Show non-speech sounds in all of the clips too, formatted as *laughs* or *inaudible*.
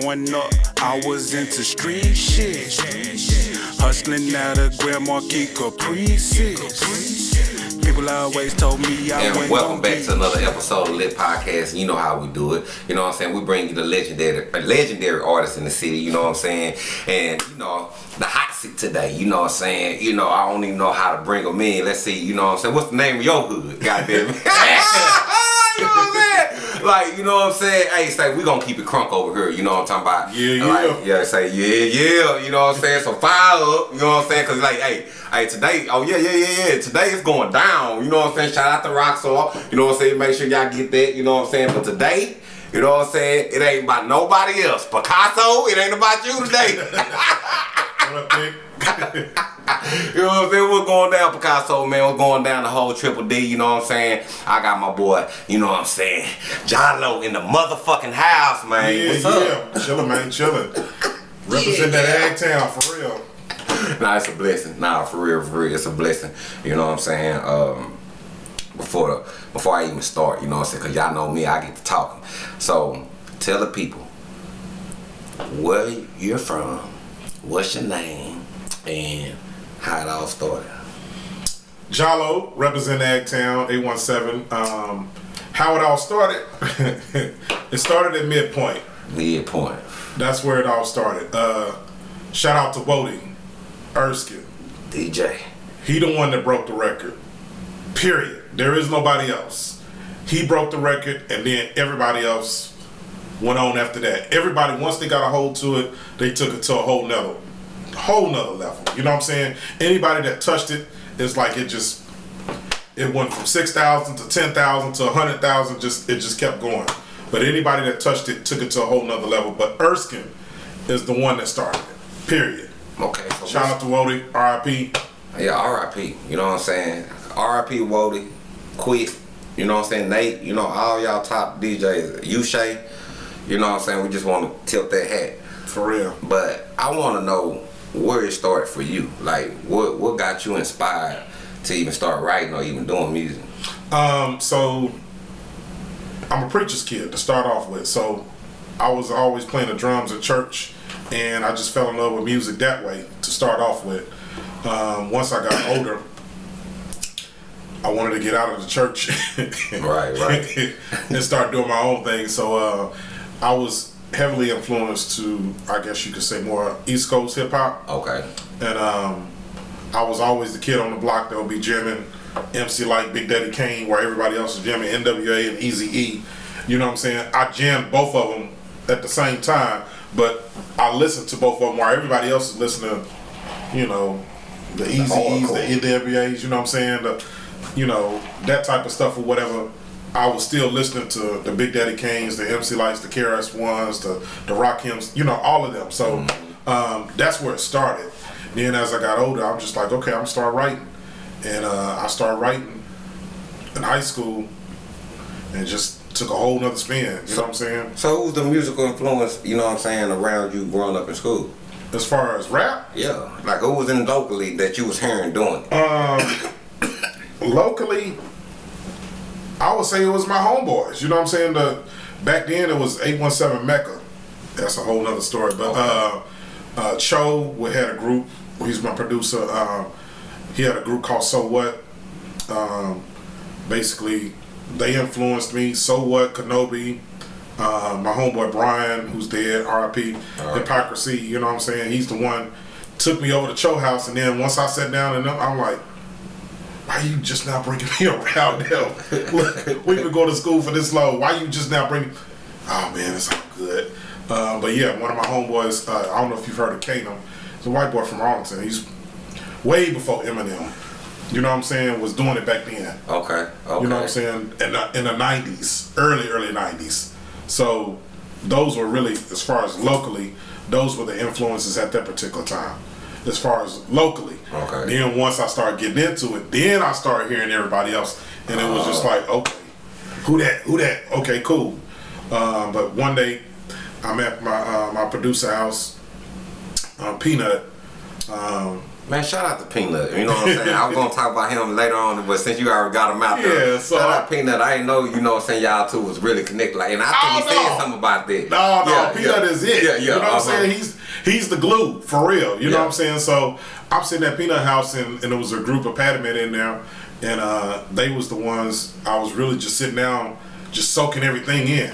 Growing up, I was into street shit. Hustling out of Grand Marquis Caprices. People always told me I And welcome back to another episode of Lit Podcast. You know how we do it. You know what I'm saying? We bring you the legendary legendary artists in the city, you know what I'm saying? And you know, the hot seat today, you know what I'm saying? You know, I don't even know how to bring them in. Let's see, you know what I'm saying? What's the name of your hood? Goddamn *laughs* *laughs* it. you know what I'm saying? Like, you know what I'm saying? Hey, say we gonna keep it crunk over here, you know what I'm talking about? Yeah, Like, yeah. yeah, say yeah, yeah, you know what I'm saying? So fire up, you know what I'm saying? Cause like, hey, hey, today, oh yeah, yeah, yeah, yeah, today it's going down, you know what I'm saying? Shout out to Rockstar, you know what I'm saying? Make sure y'all get that, you know what I'm saying? But today, you know what I'm saying? It ain't about nobody else. Picasso, it ain't about you today. What *laughs* *laughs* up, you know what I'm saying? We're going down, Picasso, man? We're going down the whole Triple D, you know what I'm saying? I got my boy, you know what I'm saying? John Lowe in the motherfucking house, man. Yeah, What's up? yeah. Chillin', man, chillin'. Represent that ag town for real. nah, it's a blessing. Nah, for real, for real, it's a blessing. You know what I'm saying? Um, before the before I even start, you know what I'm saying? Cause y'all know me, I get to talking. So tell the people where you're from, what's your name, and how it all started. Jalo, represent Ag Town, 817. Um, how it all started? *laughs* it started at midpoint. Midpoint. That's where it all started. Uh, shout out to Wody, Erskine. DJ. He the one that broke the record. Period. There is nobody else. He broke the record, and then everybody else went on after that. Everybody, once they got a hold to it, they took it to a whole nother, whole nother level. You know what I'm saying? Anybody that touched it, it's like it just, it went from six thousand to ten thousand to a hundred thousand. Just it just kept going. But anybody that touched it took it to a whole nother level. But Erskine is the one that started it. Period. Okay. So Shout out to Wody, R.I.P. Yeah, R.I.P. You know what I'm saying? R.I.P. Wody, Quick. You know what I'm saying? Nate. You know all y'all top DJs. You Shay. You know what I'm saying? We just want to tilt that hat. For real. But I want to know where it started for you. Like, what what got you inspired to even start writing or even doing music? Um, so I'm a preacher's kid to start off with. So I was always playing the drums at church, and I just fell in love with music that way to start off with. Um, once I got older, I wanted to get out of the church, *laughs* Right, right. *laughs* and start doing my own thing. So uh, I was heavily influenced to, I guess you could say, more East Coast hip hop. Okay. And um, I was always the kid on the block that would be jamming MC like Big Daddy Kane, where everybody else is jamming NWA and Easy E. You know what I'm saying? I jammed both of them at the same time, but I listened to both of them while everybody else is listening. You know, the Eazy-E's, the NWA's. You know what I'm saying? The, you know that type of stuff or whatever. I was still listening to the Big Daddy Kanes, the MC Lytes, the KRS Ones, the the Rakims, you know, all of them. So um, that's where it started. Then as I got older, I'm just like, okay, I'm gonna start writing, and uh, I started writing in high school, and just took a whole nother spin. You know what I'm saying? So who's the musical influence? You know what I'm saying around you growing up in school? As far as rap, Yeah. Like who was in locally that you was hearing doing? it? Um, *coughs* locally, I would say it was my homeboys. You know what I'm saying? The back then it was 817 Mecca. That's a whole nother story. But uh, uh, Cho we had a group. He's my producer. Um, he had a group called So What. Um, basically, they influenced me. So What, Kenobi. Uh, my homeboy Brian, who's dead, RIP, Hypocrisy, you know what I'm saying? He's the one took me over to Cho House, and then once I sat down and I'm like, why you just now bringing me *laughs* around now? Look, we been going to school for this long. Why you just now bringing? Oh man, it's all good. Uh, but yeah, one of my homeboys. Uh, I don't know if you've heard of Kano. He's a white boy from Arlington. He's way before Eminem. You know what I'm saying? Was doing it back then. Okay. Okay. You know what I'm saying? In the, in the 90s, early, early 90s. So those were really, as far as locally, those were the influences at that particular time. As far as locally. Okay. Then once I started getting into it, then I started hearing everybody else. And it was just like, okay, who that? Who that? Okay, cool. Um, but one day, I'm at my uh, my producer house, uh, Peanut. Um, Man, shout out to Peanut. You know what I'm saying? I was gonna talk about him later on, but since you already got him out there, Yeah, so shout out Peanut. I didn't know, you know what I'm saying, y'all two was really connected. Like, and I think Oh, he said something about that. No, no, Yeah, Peanut yeah. is it. Yeah, yeah. You know what uh-huh. I'm saying? He's he's the glue for real. You know what I'm saying? So I'm sitting at Peanut House and, and there was a group of Patamet in there, and uh, they was the ones I was really just sitting down, just soaking everything in.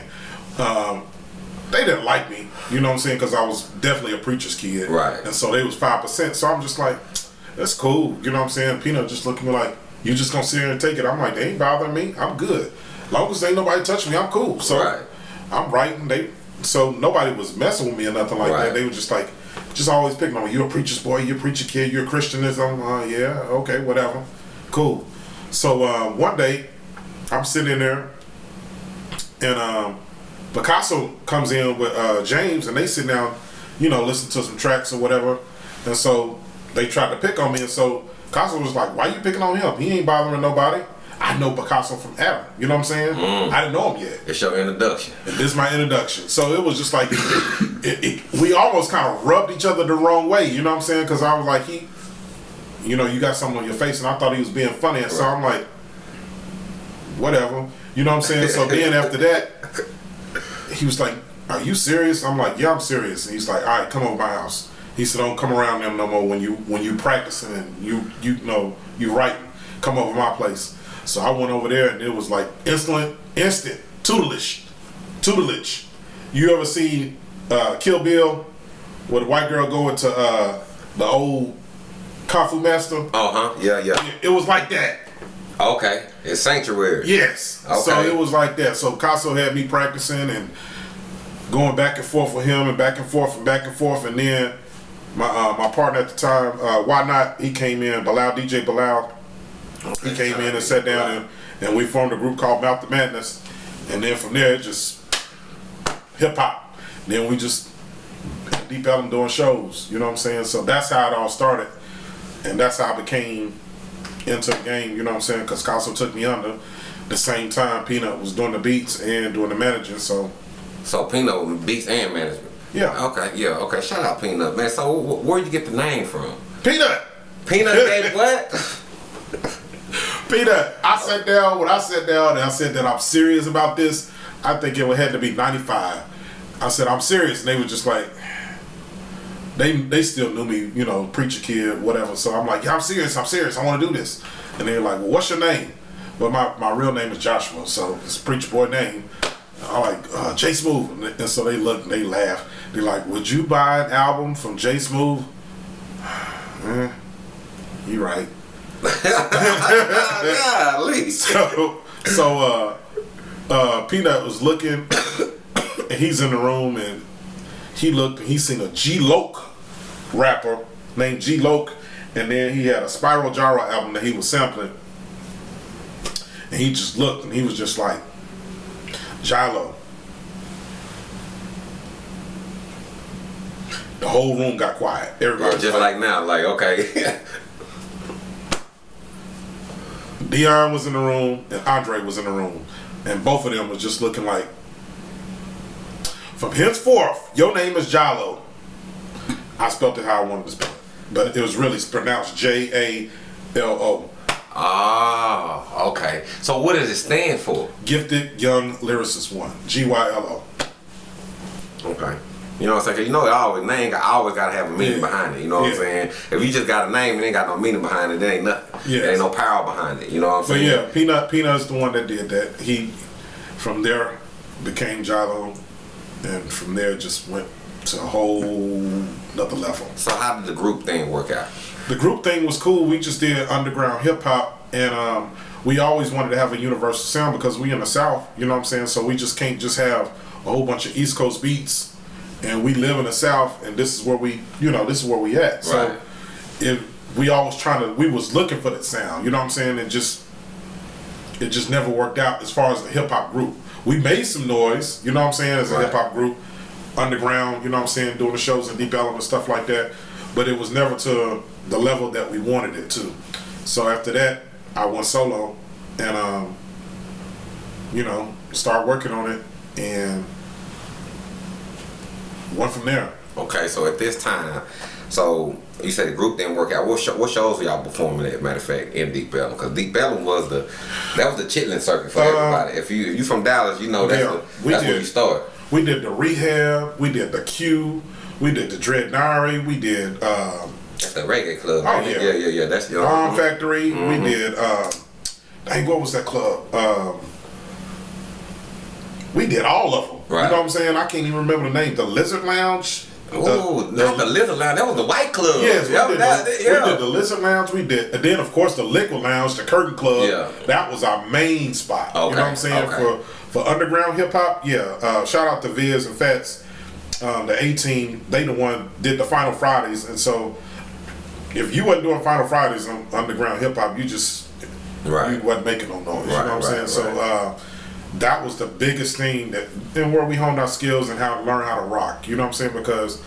Um, they didn't like me, you know what I'm saying? Because I was definitely a preacher's kid, Right. And so they was five percent. So I'm just like, that's cool, you know what I'm saying? Peanut just looking at me like, you just gonna sit here and take it? I'm like, they ain't bothering me. I'm good. long as ain't nobody touch me, I'm cool. So Right. I'm writing. They so nobody was messing with me or nothing like Right. that. They were just like, just always picking on me. You're a preacher's boy. You're a preacher kid. You're a Christianism. Uh, yeah, okay, whatever, cool. So uh, one day, I'm sitting in there, and um, Picasso comes in with uh, James, and they sit down, you know, listen to some tracks or whatever, and so they tried to pick on me, and so Picasso was like, "Why you picking on him? He ain't bothering nobody." I know Picasso from Adam. You know what I'm saying? I didn't know him yet. It's your introduction. And this is my introduction. So it was just like it, it, we almost kind of rubbed each other the wrong way. You know what I'm saying? Because I was like, he, you know, you got something on your face, and I thought he was being funny, and so I'm like, whatever. You know what I'm saying? So then after that, he was like, "Are you serious?" I'm like, "Yeah, I'm serious." And he's like, "All right, come over my house." He said, "Don't come around them no more when you when you practicing and you you know you writing. Come over my place." So I went over there and it was like instant instant tutelage, tutelage. You ever see uh, Kill Bill, where the white girl go into uh, the old kung fu master? Uh huh. Yeah, yeah. It was like that. Okay. It's sanctuary. Yes. Okay. So it was like that. So Casso had me practicing and going back and forth with him and back and forth and back and forth. And then my uh, my partner at the time, uh, Why Not, he came in, Bilal, DJ Bilal. He came in and sat down and, and we formed a group called Mouth the Madness. And then from there, it just hip hop. Then we just deep Ellum doing shows. You know what I'm saying? So that's how it all started. And that's how I became into the game, you know what I'm saying? Because Casso took me under. The same time, Peanut was doing the beats and doing the managing. So, So Peanut beats and management. yeah. Okay, yeah, okay. Shout out Peanut, man. So wh- where'd you get the name from? Peanut! Peanut *laughs* gave what? Peanut! I sat down, when I sat down and I said that I'm serious about this, I think it would had to be 95. I said, I'm serious. And they were just like, they they still knew me, you know, preacher kid, whatever. So I'm like, yeah, I'm serious, I'm serious, I want to do this. And they're like, well, what's your name? But my, my real name is Joshua, so it's preacher boy name. I'm like, uh, J Smooth. And, so they look and they laugh. They're like, would you buy an album from J Smooth? *sighs* eh, you right. *laughs* yeah, Lee. *laughs* So, so uh, uh, Peanut was looking, *coughs* and he's in the room, and he looked, and he seen a G Loke rapper named G Loke, and then he had a Spyro Gyra album that he was sampling, and he just looked, and he was just like, Jilo. The whole room got quiet. Everybody was Just like now, like okay. *laughs* Dion was in the room and Andre was in the room, and both of them was just looking like. From henceforth, your name is Jalo. I spelled it how I wanted to spell it, but it was really pronounced J A L O. Ah, okay. So what does it stand for? Gifted Young Lyricist One. G Y L O. Okay. You know what I'm saying? 'Cause you know, it always name got always gotta have a meaning Yeah. behind it. You know what I'm saying? If you just got a name and ain't got no meaning behind it, there ain't nothing. Yes. There ain't no power behind it. You know what I'm But saying? yeah, Peanut Peanut's the one that did that. He from there became Jalo, and from there just went to a whole another level. So how did the group thing work out? The group thing was cool. We just did underground hip hop, and um, we always wanted to have a universal sound because we in the South. You know what I'm saying? So we just can't just have a whole bunch of East Coast beats, and we live in the South, and this is where we, you know, this is where we at. So Right. if we always trying to, we was looking for that sound. You know what I'm saying? And just it just never worked out as far as the hip hop group. We made some noise, you know what I'm saying, as a Right. hip hop group, underground, you know what I'm saying, doing the shows in Deep and stuff like that. But it was never to the level that we wanted it to. So after that, I went solo and, um, you know, start working on it. And went from there. Okay, so at this time, so you said the group didn't work out. What, show, what shows were y'all performing at? Matter of fact, in Deep Ellum, because Deep Ellum was the that was the chitlin circuit for Uh, everybody. If you if you from Dallas, you know that's, Yeah, the, we that's where you start. We did the rehab, we did the Q, we did the Dread Dreadnari, we did um, That's the reggae club. Oh, yeah. yeah, yeah, yeah. That's your Bomb Factory, we did. Um, dang, what was that club? Um, we did all of them. Right. You know what I'm saying? I can't even remember the name. The Lizard Lounge. Oh, not the Lizard Lounge. That was the White Club. Yes, we, yeah, did that, the, yeah. we did the Lizard Lounge. We did, and then of course the Liquid Lounge, the Curtain Club. Yeah. that was our main spot. You know what I'm saying okay. for for underground hip hop. Yeah, uh, shout out to Viz and Fats, um, the 18. They the one did the Final Fridays, and so if you wasn't doing Final Fridays on underground hip hop, you just Right. you wasn't making no noise. you know what I'm right, saying? So uh, that was the biggest thing that and where we honed our skills and how to learn how to rock. You know what I'm saying? Because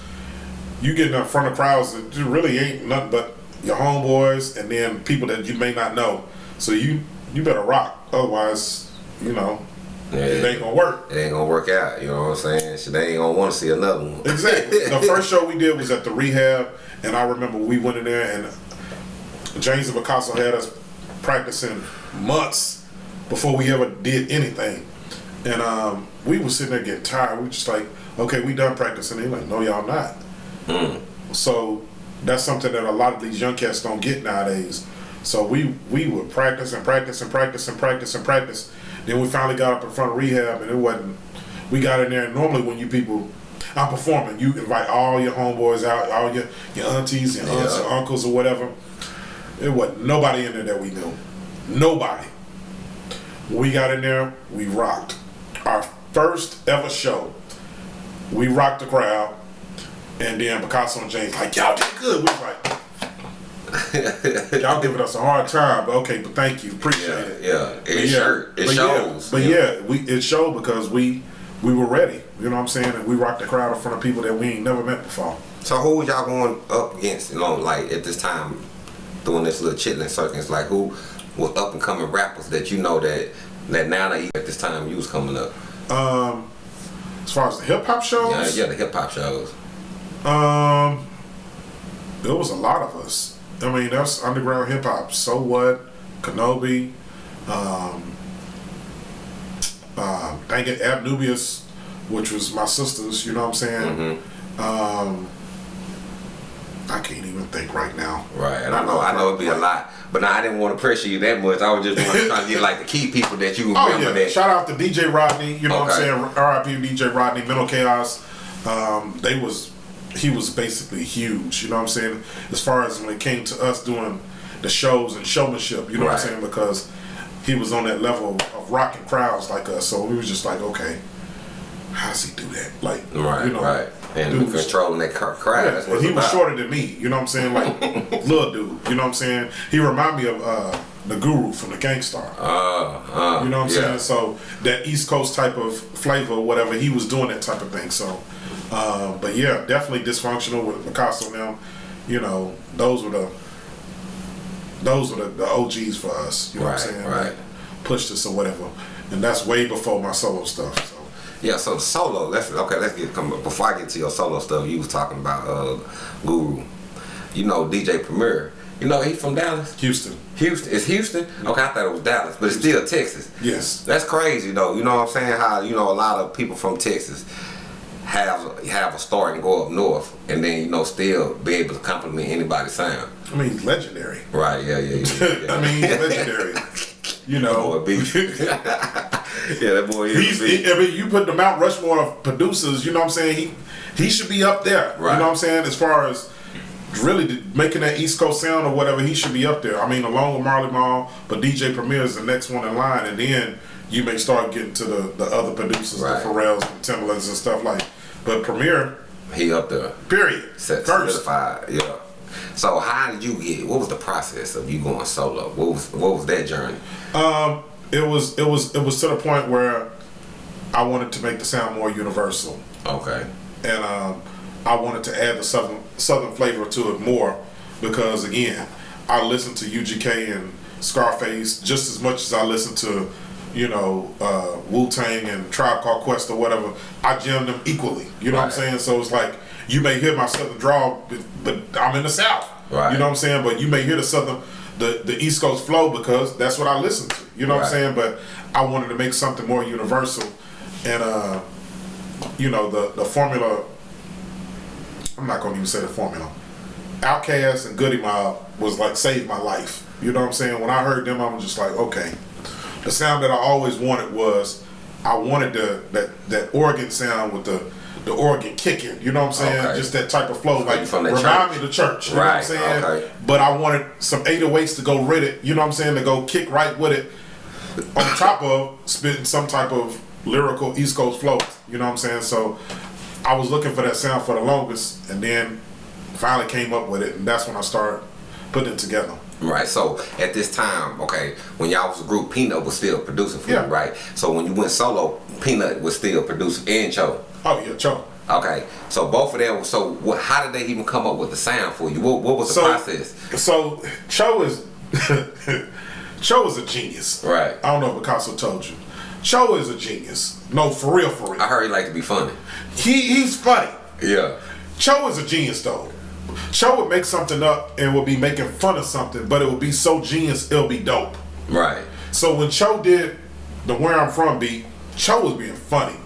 you get in front of crowds that really ain't nothing but your homeboys and then people that you may not know. So you you better rock. Otherwise, you know, it ain't gonna work. It ain't gonna work out. You know what I'm saying? Shit, they ain't gonna want to see another one. Exactly. the *laughs* first show we did was at the rehab, and I remember we went in there and James and Picasso had us practicing months before we ever did anything. And um, we was sitting there getting tired. We were just like, okay, we done practicing. They like, no, y'all not. So that's something that a lot of these young cats don't get nowadays. So we we would practice and practice and practice and practice and practice. Then we finally got up in front of rehab, and it wasn't. We got in there, and normally when you people, I'm performing, you invite all your homeboys out, all your your aunties, your aunts, Yeah. your uncles, or whatever. It wasn't nobody in there that we knew. Nobody. We got in there, we rocked. Our first ever show, we rocked the crowd. And then Picasso and James like, y'all did good. We was like, y'all giving us a hard time, but okay, but thank you, appreciate Yeah, it. yeah. But It sure it but shows. Yeah, but yeah, we it showed because we we were ready. You know what I'm saying? And we rocked the crowd in front of people that we ain't never met before. So who was y'all going up against? You know, like at this time, doing this little chitlin circus. Like who was up and coming rappers that you know that that now that at this time you was coming up? Um, as far as the hip hop shows, Yeah, yeah, the hip hop shows. Um, there was a lot of us. I mean, that's underground hip hop. So what? Kenobi, um, uh, dang it, Abnubius, which was my sister's. You know what I'm saying? Um, I can't even think right now. Right, and I know I know it'd be a lot, but now I didn't want to pressure you that much. I was just trying to get like the key people that you *laughs* Oh yeah! that. Shout out to DJ Rodney. You know what I'm saying? R.I.P. DJ Rodney. Mental Chaos. Um, they was he was basically huge. You know what I'm saying? As far as when it came to us doing the shows and showmanship. You know what I'm saying? Because he was on that level of rocking crowds like us. So we was just like, okay, how does he do that? Like, Right, you know, right, and dude controlling that crowd. yeah, and he was about. shorter than me. You know what I'm saying? Like *laughs* little dude. You know what I'm saying? He reminded me of uh, the Guru from the Gang Starr. Uh, uh, You know what I'm yeah. saying? So that East Coast type of flavor, whatever, he was doing that type of thing. So, uh, but yeah, definitely dysfunctional with Picasso now. You know, those were the those were the, the OGs for us. You know what I'm saying? right. That pushed us or whatever, and that's way before my solo stuff. So. Yeah, so the solo. Let's okay. Let's get come before I get to your solo stuff. You was talking about uh, Guru. You know DJ Premier. You know he from Dallas. Houston, Houston. It's Houston. Okay, I thought it was Dallas, but it's still Texas. yes, That's crazy though. You know what I'm saying? How you know a lot of people from Texas have have a start and go up north, and then you know still be able to compliment anybody's sound. I mean he's legendary. Right? Yeah, yeah, yeah. *laughs* yeah. I mean he's legendary. You boy, know, be. *laughs* *laughs* yeah, that boy is. He, I mean, you put the Mount Rushmore of producers. You know what I'm saying? He he should be up there. Right. You know what I'm saying? As far as really making that East Coast sound or whatever, he should be up there. I mean, along with Marley Marl, but DJ Premier is the next one in line, and then you may start getting to the, the other producers, Right. the Pharrells, and Timbalands and stuff like. But Premier, He up there. period, Set first. solidified. Yeah. So how did you get? What was the process of you going solo? What was what was that journey? Um, it was it was it was to the point where I wanted to make the sound more universal. Okay. and um, I wanted to add the southern southern flavor to it more because again, I listen to UGK and Scarface just as much as I listen to you know, uh, Wu Tang and Tribe Called Quest or whatever, I jam them equally. You know what I'm saying? So it's like you may hear my southern draw, but- I'm in the South. Right. You know what I'm saying? But you may hear the southern, the the East Coast flow because that's what I listen to. You know what I'm saying? But I wanted to make something more universal, and uh, you know the the formula. I'm not gonna even say the formula. Outkast and Goodie Mob was like saved my life. You know what I'm saying? When I heard them, I was just like, okay. The sound that I always wanted was, I wanted the that that organ sound with the the organ kicking. You know what I'm saying? Okay. Just that type of flow, like from the remind church. me of the church. You know what I'm saying? okay. But I wanted some 808s to go with it. You know what I'm saying? To go kick right with it, on top of spitting some type of lyrical East Coast flow. You know what I'm saying? So I was looking for that sound for the longest, and then finally came up with it, and that's when I started putting it together. Right. So at this time, okay, when y'all was a group, Peanut was still producing for Yeah. you, right? So when you went solo, Peanut was still producing and Cho. Oh yeah, Cho. Okay. So both of them. So what? How did they even come up with the sound for you? What, what was the So process? so Cho is *laughs* Cho is a genius. Right. I don't know if Picasso told you. Cho is a genius. No, for real, for real. I heard he liked to be funny. He he's funny. Yeah. Cho is a genius though. Cho would make something up and would be making fun of something, but it would be so genius it'll be dope. Right. So when Cho did the Where I'm From beat, Cho was being funny.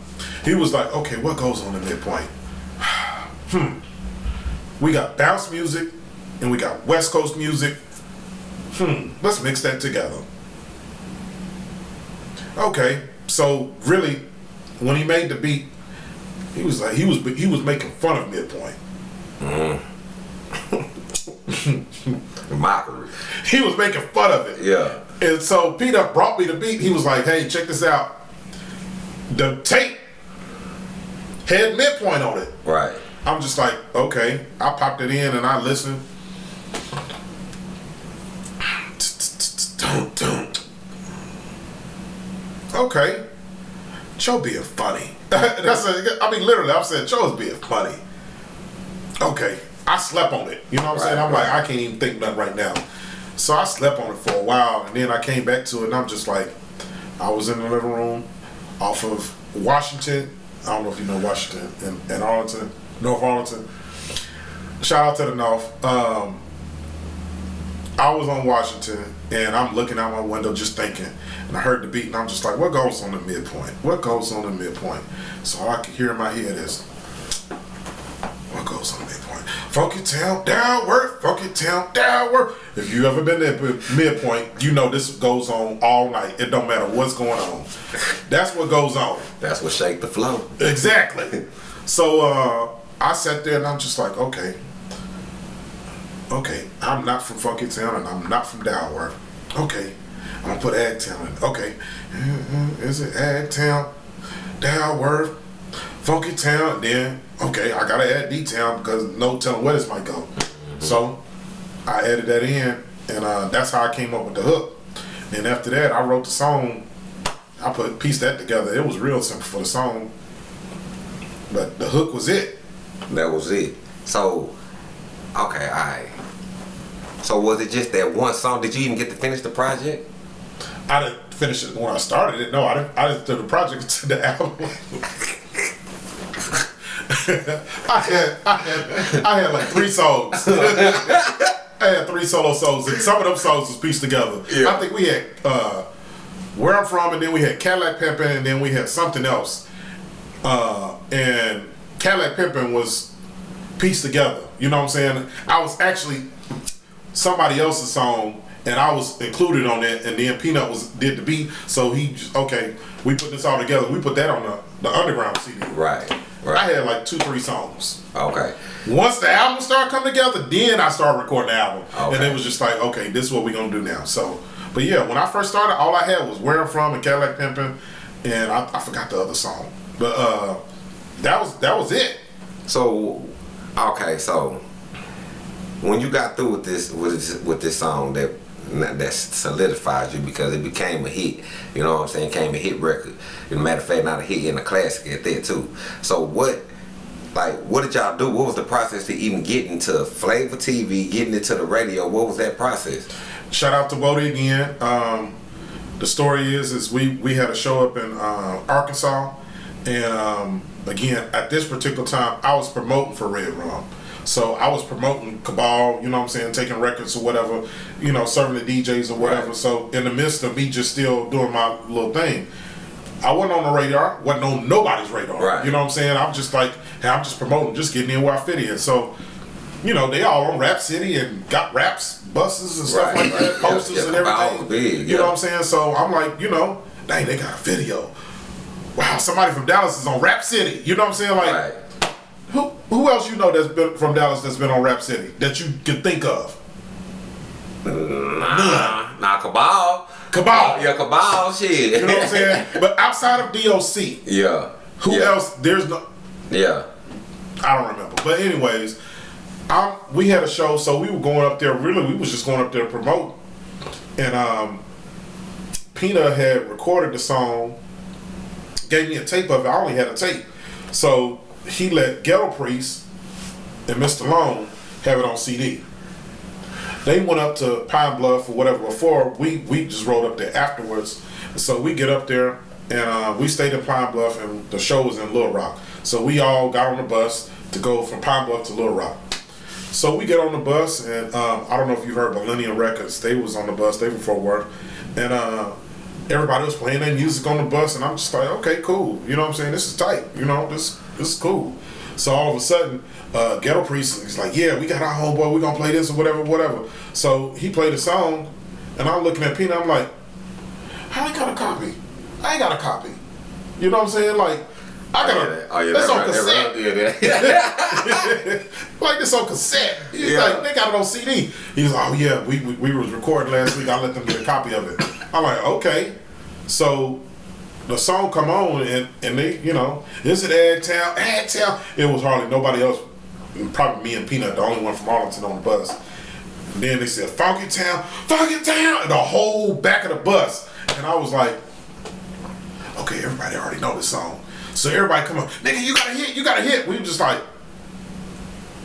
He was like, okay, what goes on the midpoint? *sighs* hmm. We got bounce music and we got West Coast music. Hmm. Let's mix that together. Okay. So really, when he made the beat, he was like he was he was making fun of midpoint. *laughs* Mockery. He was making fun of it. Yeah. And so Peter brought me the beat. He was like, "Hey, check this out. The tape had midpoint on it." Right. I'm just like, "Okay." I popped it in and I listened. Okay, Joe being funny. *laughs* That's a, I mean, literally, I'm saying Joe's being funny. Okay, I slept on it. You know what I'm saying? I'm like. I can't even think nothing right now. So I slept on it for a while, and then I came back to it, and I'm just like, I was in the living room off of Washington. I don't know if you know Washington and, and Arlington, North Arlington. Shout out to the North. Um, I was on Washington and I'm looking out my window just thinking, and I heard the beat and I'm just like, what goes on the midpoint? What goes on the midpoint? So all I could hear in my head is, what goes on the midpoint? Funky town downward, funky town downward. If you ever been there at midpoint, you know this goes on all night. It don't matter what's going on. That's what goes on. That's what shake the flow. Exactly. So uh, I sat there and I'm just like, okay, okay, I'm not from Funky Town and I'm not from Dalworth. Okay, I'm gonna put Agtown in. Okay, Mhm, is it Agtown, Dalworth, Funky Town? Then okay, I gotta add detail because no telling where this might go. So I added that in, and uh, that's how I came up with the hook. And after that, I wrote the song. I put pieced that together. It was real simple for the song, but the hook was it. That was it. So, okay, alright. So was it just that one song? Did you even get to finish the project? I didn't finish it when I started it. No, I didn't. I didn't do the project *laughs* to the album. *laughs* *laughs* I had, I had, I had like three songs. *laughs* I had three solo songs, and some of them songs was pieced together. Yeah. I think we had uh, "Where I'm From," and then we had "Cadillac Pimpin'," and then we had something else. Uh, and "Cadillac Pimpin'" was pieced together. You know what I'm saying? I was actually somebody else's song and I was included on it and then Peanut was did the beat so he just okay we put this all together we put that on the, the underground CD Right. I had like two three songs Okay. once the album started coming together then I started recording the album and it was just like okay this is what we're gonna do now so but yeah when I first started all I had was Where I'm From and Cadillac Pimpin' and I, I forgot the other song but uh that was that was it So, okay, so when you got through with this with this, with this song that that solidified you because it became a hit, you know what I'm saying? Came a hit record. As a matter of fact, not a hit and a classic at that too. So what? Like, what did y'all do? What was the process to even get into Flavor TV, getting into the radio? What was that process? Shout out to Wody again. Um, the story is is we we had a show up in uh, Arkansas, and um, again at this particular time I was promoting for Red Rum. So I was promoting Cabal, you know what I'm saying, taking records or whatever, you know, serving the DJs or whatever. Right. So in the midst of me just still doing my little thing, I wasn't on the radar, wasn't on nobody's radar. Right. You know what I'm saying? I'm just like, hey, I'm just promoting, just getting in where I fit in. So, you know, they all on Rap City and got raps, buses and stuff Right, like that. *laughs* Yeah, posters yeah, and everything. big, You know what I'm saying? So I'm like, you know, dang, they got a video. Wow, somebody from Dallas is on Rap City. You know what I'm saying? Like, Right. who who else you know that's been from Dallas that's been on Rap City that you can think of? Nah, nah, Cabal. Cabal. Yeah, Cabal, shit. You know what I'm saying? *laughs* but outside of DOC, yeah. who yeah. else? There's no. Yeah. I don't remember. But anyways, um, we had a show, so we were going up there. Really, we was just going up there to promote. And um, Pina had recorded the song, gave me a tape of it. I only had a tape, so he let Ghetto Priest and Mr. Long have it on CD. They went up to Pine Bluff or whatever before. We we just rode up there afterwards. So we get up there and uh, we stayed in Pine Bluff and the show was in Little Rock. So we all got on the bus to go from Pine Bluff to Little Rock. So we get on the bus and um, I don't know if you heard Millennium Records. They was on the bus. They were Fort Worth, and uh, everybody was playing their music on the bus. And I'm just like, okay, cool. You know what I'm saying? This is tight. You know, this this is cool. So all of a sudden, uh, Ghetto Priest is like, yeah, we got our homeboy. We're gonna play this or whatever, whatever. So he played a song, and I'm looking at Pina. I'm like, I ain't got a copy. I ain't got a copy. You know what I'm saying? Like, I got a. Oh, yeah, that's that on right, cassette. right, *laughs* yeah, like this on cassette. He's Yeah. like, they got it on CD. He's like, oh yeah, we, we, we was recording last week. I let them get a copy of it. I'm like, okay. So the song come on and, and they, you know, this is it Agtown? Agtown. It was hardly nobody else. Probably me and Peanut, the only one from Arlington on the bus. And then they said, Funky Town, Funky Town, and the whole back of the bus. And I was like, okay, everybody already know this song. So everybody come on, nigga, you got a hit, you got a hit. We were just like,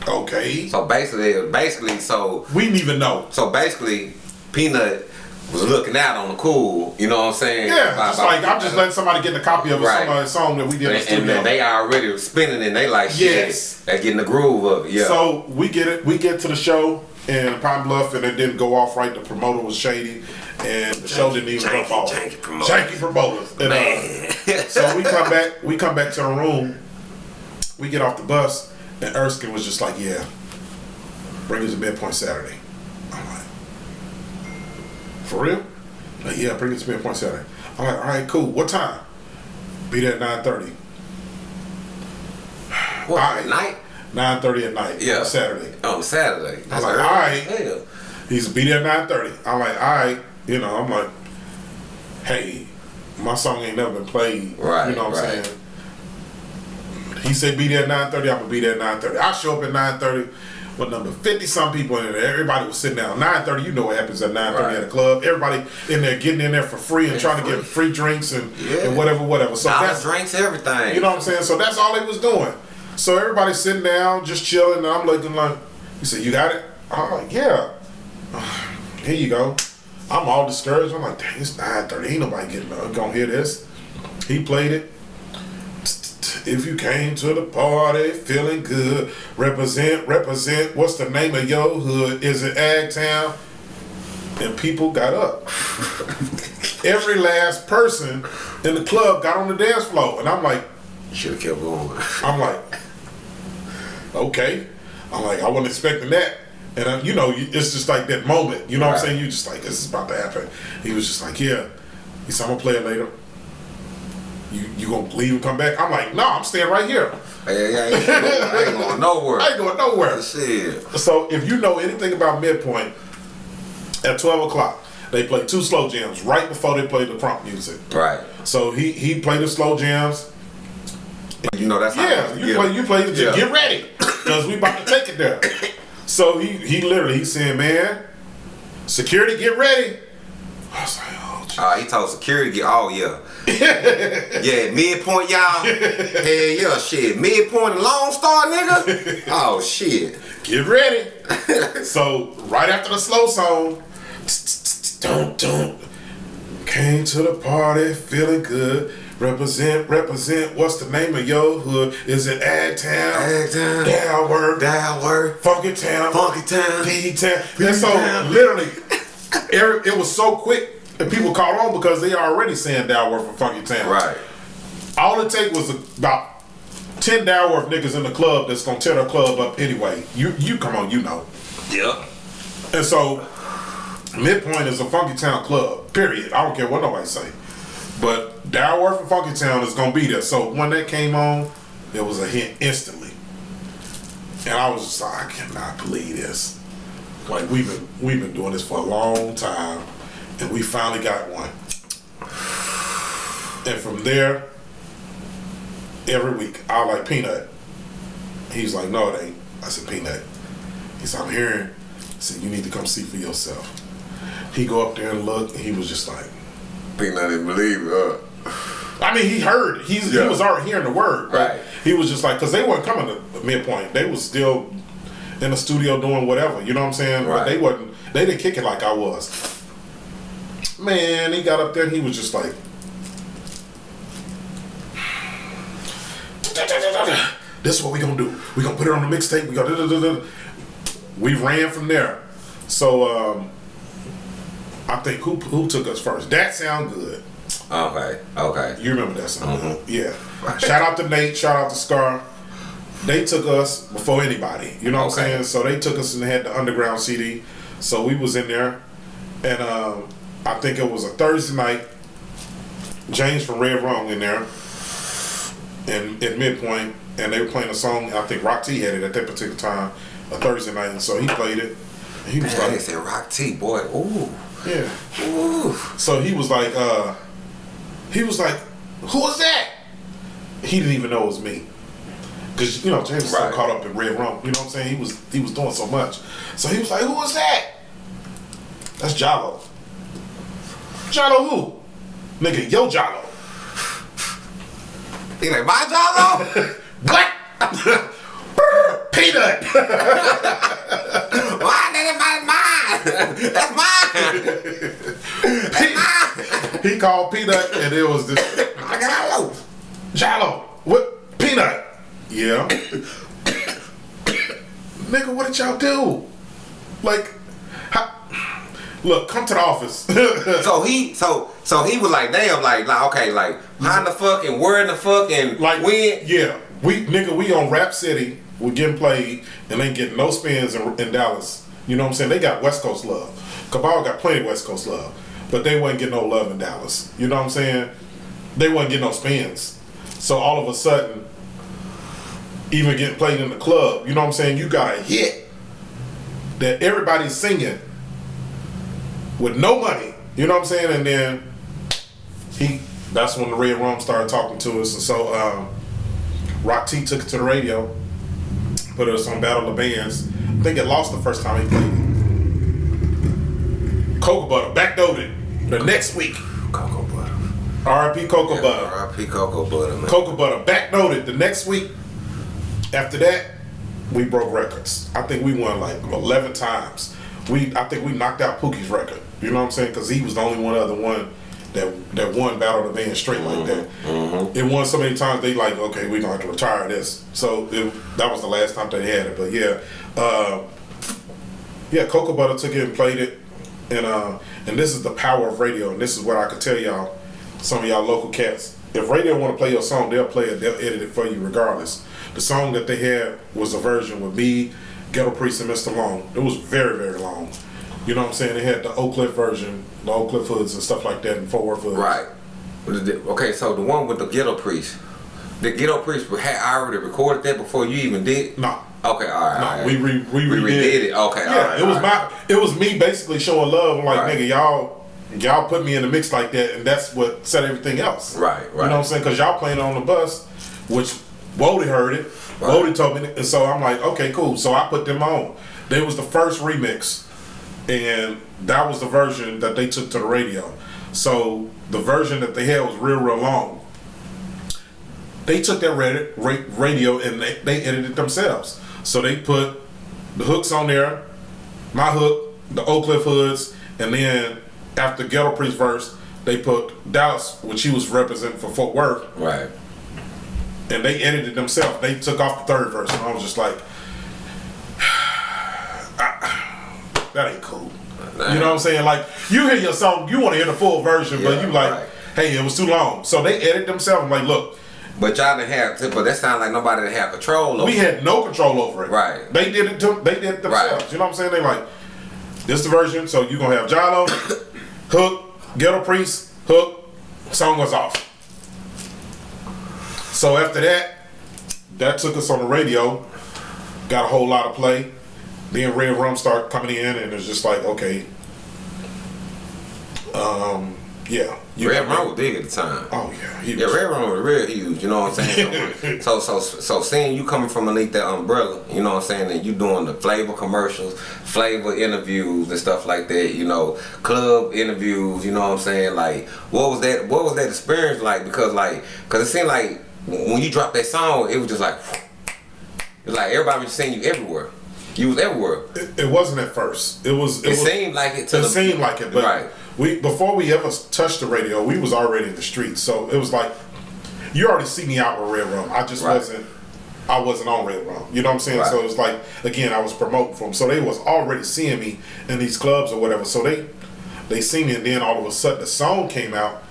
okay. So basically, basically, so We didn't even know. so basically, Peanut was looking out on the cool. You know what I'm saying? Yeah, About- just like I'm just letting somebody get the copy of Right. somebody's song that we did in the And, and they already spinning and they like shit. Yes. They getting the groove of it. Yeah. So we get it. We get to the show in Pine Bluff, and it didn't go off right. The promoter was shady, and the show didn't even janky, go off. janky promoter. Janky promoter. And, uh, man. *laughs* so we come back. We come back to the room. We get off the bus, and Erskine was just like, "Yeah, bring us to midpoint Saturday." for real? Like, yeah, bring it to me at Point Saturday. I'm like, all right, cool. What time? Be there at 9.30. What, right. night? 9.30 at night. Yeah. Saturday. On Saturday. That's I'm like, all right. Hell. He's be there at 9.30. I'm like, all right. You know, I'm like, hey, my song ain't never been played. Right. You know what. I'm saying? He said be there at 9.30. I'm going to be there at 9.30. I show up at 9.30. What number 50 some people in there. Everybody was sitting down. 9.30, you know what happens at 9.30 right. at a club. Everybody in there getting in there for free and yeah, trying free. to get free drinks and, yeah. and whatever, whatever. So that's, drinks, everything. You know what I'm saying? So that's all they was doing. So everybody's sitting down, just chilling. And I'm looking like, you said, you got it? I'm like, yeah. *sighs* Here you go. I'm all discouraged. I'm like, dang, it's 9.30. Ain't nobody getting up. Gonna hear this. He played it. If you came to the party feeling good, represent, represent. What's the name of your hood? Is it Agtown? And people got up. *laughs* Every last person in the club got on the dance floor, and I'm like, Should have kept going. I'm like, okay. I'm like, I wasn't expecting that. And uh, you know, it's just like that moment. You know what I'm saying? You just like, this is about to happen. He was just like, yeah. He said, I'm gonna play it later. You you gonna leave and come back? I'm like, no, I'm staying right here. Hey, I ain't, I ain't going nowhere. *laughs* I ain't going nowhere. Shit. So if you know anything about Midpoint, at 12 o'clock, they play two slow jams right before they play the prompt music. Right. So he he played the slow jams. You know that's how Yeah, you play you play the Yeah. get ready because we about to take it there. *coughs* So he he literally he said, man, security get ready. I was like, oh. Uh, he told security, get, oh yeah. Yeah, midpoint, y'all. *laughs* Hell yeah, shit. Midpoint and Lone Star, nigga. Oh, shit. get ready. *laughs* so right after the slow song, don't don't. Came to the party feeling good. Represent, represent. What's the name of your hood? Is it Ag Town? Ag Town. Downward. Downward. Funky Town. Funky Town. P Town. And so literally, every- it was so quick and people caught on because they already saying Downward for Funky Town. Right. All it take was about ten Downworth niggas in the club that's gonna tear the club up anyway. You you come on, you know. Yep. And so Midpoint is a Funky Town club. Period. I don't care what nobody say. But Downworth and Funky Town is gonna be there. So when that came on, it was a hit instantly. And I was just like, I cannot believe this. Like we've been we've been doing this for a long time, and we finally got one. And from there, every week I like Peanut. He's like, no, it ain't. I said, Peanut. He said, I'm hearing. I said, you need to come see for yourself. He go up there and look, and he was just like, Peanut didn't believe it. Uh, I mean, he heard. He's, Yeah. He was already hearing the word. Right. He was just like, because they weren't coming to the midpoint. They was still in the studio doing whatever. You know what I'm saying? But Right. they wasn't. They didn't kick it like I was. Man, he got up there and he was just like. This is what we gonna do. We gonna put it on the mixtape. We gonna. da- da- da- da." We ran from there. So um, I think who who took us first? That sound good. okay. Okay. You remember that song? Mm-hmm. Yeah. Shout out to Nate. Shout out to Scar. They took us before anybody. You know what I'm saying? So they took us and had the underground CD. So we was in there, and um, I think it was a Thursday night. James from Red Rum in there, and at midpoint, and they were playing a song. I think Rock T had it at that particular time, a Thursday night, and so he played it. And he was Man, they said Rock T, boy. Ooh. "Yeah." Ooh. So he was like, uh, he was like, who was that? He didn't even know it was me. Cause you know James was so caught up in red rum. You know what I'm saying? He was he was doing so much. So he was like, who was that? That's Jalo. Jalo who? Nigga, yo Jalo. He like, my Jalo? *laughs* What? *laughs* Peanut. *laughs* Why that is mine? That's mine. he called Peanut and it was this I got Jalo. Jalo. What? Peanut. Yeah. *coughs* Nigga, what did y'all do? Like, look, come to the office. *laughs* So he, so, so he was like, damn, like, like, okay, like, how in the fuck and where in the fuck and like when? Yeah, we nigga, we on Rap City. We getting played and they getting no spins in, in Dallas. You know what I'm saying? They got West Coast love. Cabal got plenty of West Coast love, but they wasn't getting no love in Dallas. You know what I'm saying? They wasn't getting no spins. So all of a sudden, even getting played in the club, you know what I'm saying? You got a hit that everybody's singing with no money. You know what I'm saying? And then he that's when the Red Rum started talking to us. And so um, Rock T took it to the radio, put us on Battle of the Bands. I think it lost the first time he played it. Cocoa Butter, backdoored it the next week. Cocoa butter. R.I.P. Cocoa Butter. R.I.P. Cocoa butter, man. Cocoa Butter, backnoted the next week. After that, we broke records. I think we won like 11 times. We, I think we knocked out Pookie's record. You know what I'm saying? Because he was the only one other one that that won Battle of the Band straight like that. It won so many times they like, okay, we're gonna have to retire this. So it, that was the last time they had it. But yeah, uh, yeah, Cocoa Butter took it and played it, and uh, and this is the power of radio. And this is what I could tell y'all, some of y'all local cats. If radio want to play your song, they'll play it. They'll edit it for you regardless. The song that they had was a version with me, Ghetto Priest, and Mr. Long. It was very very long. You know what I'm saying? They had the Oak Cliff version, the Oak Cliff hoods and stuff like that, and Fort Worth hoods. Right. Okay, so the one with the ghetto priest, the ghetto priest had already recorded that before you even did. No. Okay, all right. No, all right. we re, we, We redid, redid it. Okay, yeah, all right, it was my it was me basically showing love. I'm like, Right. nigga, y'all y'all put me in the mix like that, and that's what set everything else. Right, right. You know what I'm saying? Because y'all playing on the bus, which Wody heard it. Right. Wody told me, and so I'm like, okay, cool. So I put them on. They was the first remix, and that was the version that they took to the radio. So the version that they had was real, real long they took that ra- ra- radio and they, they edited it themselves. So they put the hooks on there, my hook, the Oak Cliff hoods, and then after Ghetto Priest verse, they put Dallas, which he was representing for Fort Worth, Right. and they edited themselves. They took off the third verse, and I was just like, I- that ain't cool. You know what I'm saying? Like you hear your song, you want to hear the full version, but you like, right. hey, it was too long. So they edit themselves. I'm like, look, But y'all didn't have to, but that sounds like nobody didn't have control over it. we had no control over it. Right. They did it. To, they did it themselves. Right. You know what I'm saying? They like, this the version. So you gonna have Jalo, *coughs* hook, ghetto priest, hook, song was off. So after that, that took us on the radio, got a whole lot of play. Then Red Rum start coming in, and it's just like, okay, um, yeah, you Red Rum was big at the time. Oh yeah, he Yeah, Red Rum was real huge, you know what I'm saying? *laughs* So, so, so, seeing you coming from underneath that umbrella, you know what I'm saying, and you doing the flavor commercials, flavor interviews and stuff like that, you know, club interviews, you know what I'm saying? Like, what was that? What was that experience like? Because, like, because it seemed like when you dropped that song, it was just like, it's like everybody was seeing you everywhere. You was everywhere. It, it wasn't at first. It was. It, was, seemed like it to it the seemed like it, but Right. we before we ever touched the radio, we was already in the streets. So it was like you already see me out with Red Rum. I just Right. wasn't. I wasn't on Red Rum. You know what I'm saying? Right. So it was like again, I was promoting for them. So they was already seeing me in these clubs or whatever. So they they seen me, and then all of a sudden the song came out,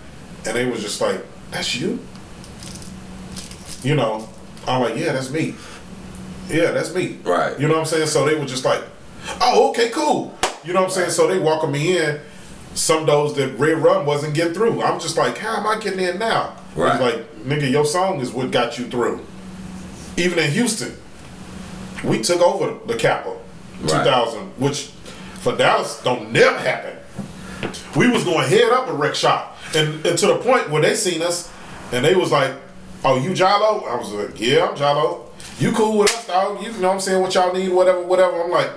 and they was just like, "That's you." You know, I'm like, "Yeah, that's me." Yeah, that's me. Right. You know what I'm saying? So they were just like, oh, okay, cool. You know what I'm saying? So they welcome me in. Some those that Red Rum wasn't getting through. I'm just like, how am I getting in now? Right. Like, nigga, your song is what got you through. Even in Houston, we took over the capital, Right. 2000, which for Dallas don't never happen. We was going head up a Wreckshop, and, and to the point where they seen us, and they was like, "Oh, you Jalo?" I was like, "Yeah, I'm Jalo. You cool with us, dog? You know what I'm saying? What y'all need, whatever, whatever." I'm like,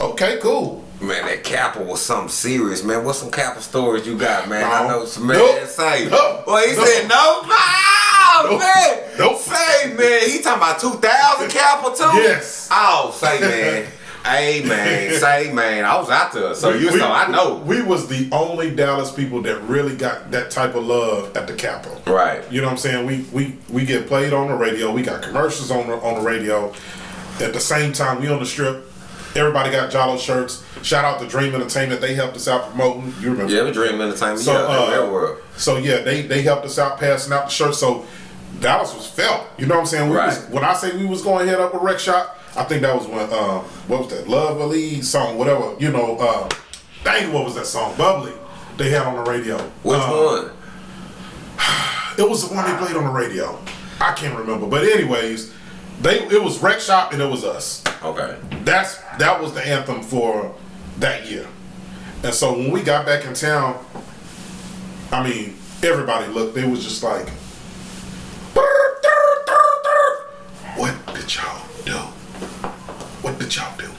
"Okay, cool." Man, that Kappa was something serious, man. What's some Kappa stories you got, man? I know some man Nope. say. Nope. Well, he Nope. said no. Oh, Nope. man. Nope. Say, man. He talking about 2000 Kappa too? Yes. Oh, say, man. *laughs* hey, man. Say, man. I was out there, so you We- know, I know. We was the only Dallas people that really got that type of love at the Capitol. Right. You know what I'm saying? We we we get played on the radio. We got commercials on the on the radio. At the same time, we on the strip. Everybody got Jalo shirts. Shout out to Dream Entertainment. They helped us out promoting. You remember? Yeah, we dream entertainment. So, yeah, uh, so yeah, they they helped us out passing out the shirts. So Dallas was felt. You know what I'm saying? We was, Right. when I say we was going to head up a Wreckshop, I think that was when uh, what was that? Love Ali song, whatever. You know, uh, dang, what was that song? Bubbly. They had on the radio. Which Uh, one? *sighs* It was the one they played on the radio. I can't remember, but anyways, they it was Wreckshop and it was us. Okay. That's that was the anthem for that year. And so when we got back in town, I mean, everybody looked. They was just like, "What did y'all do? What did y'all do?"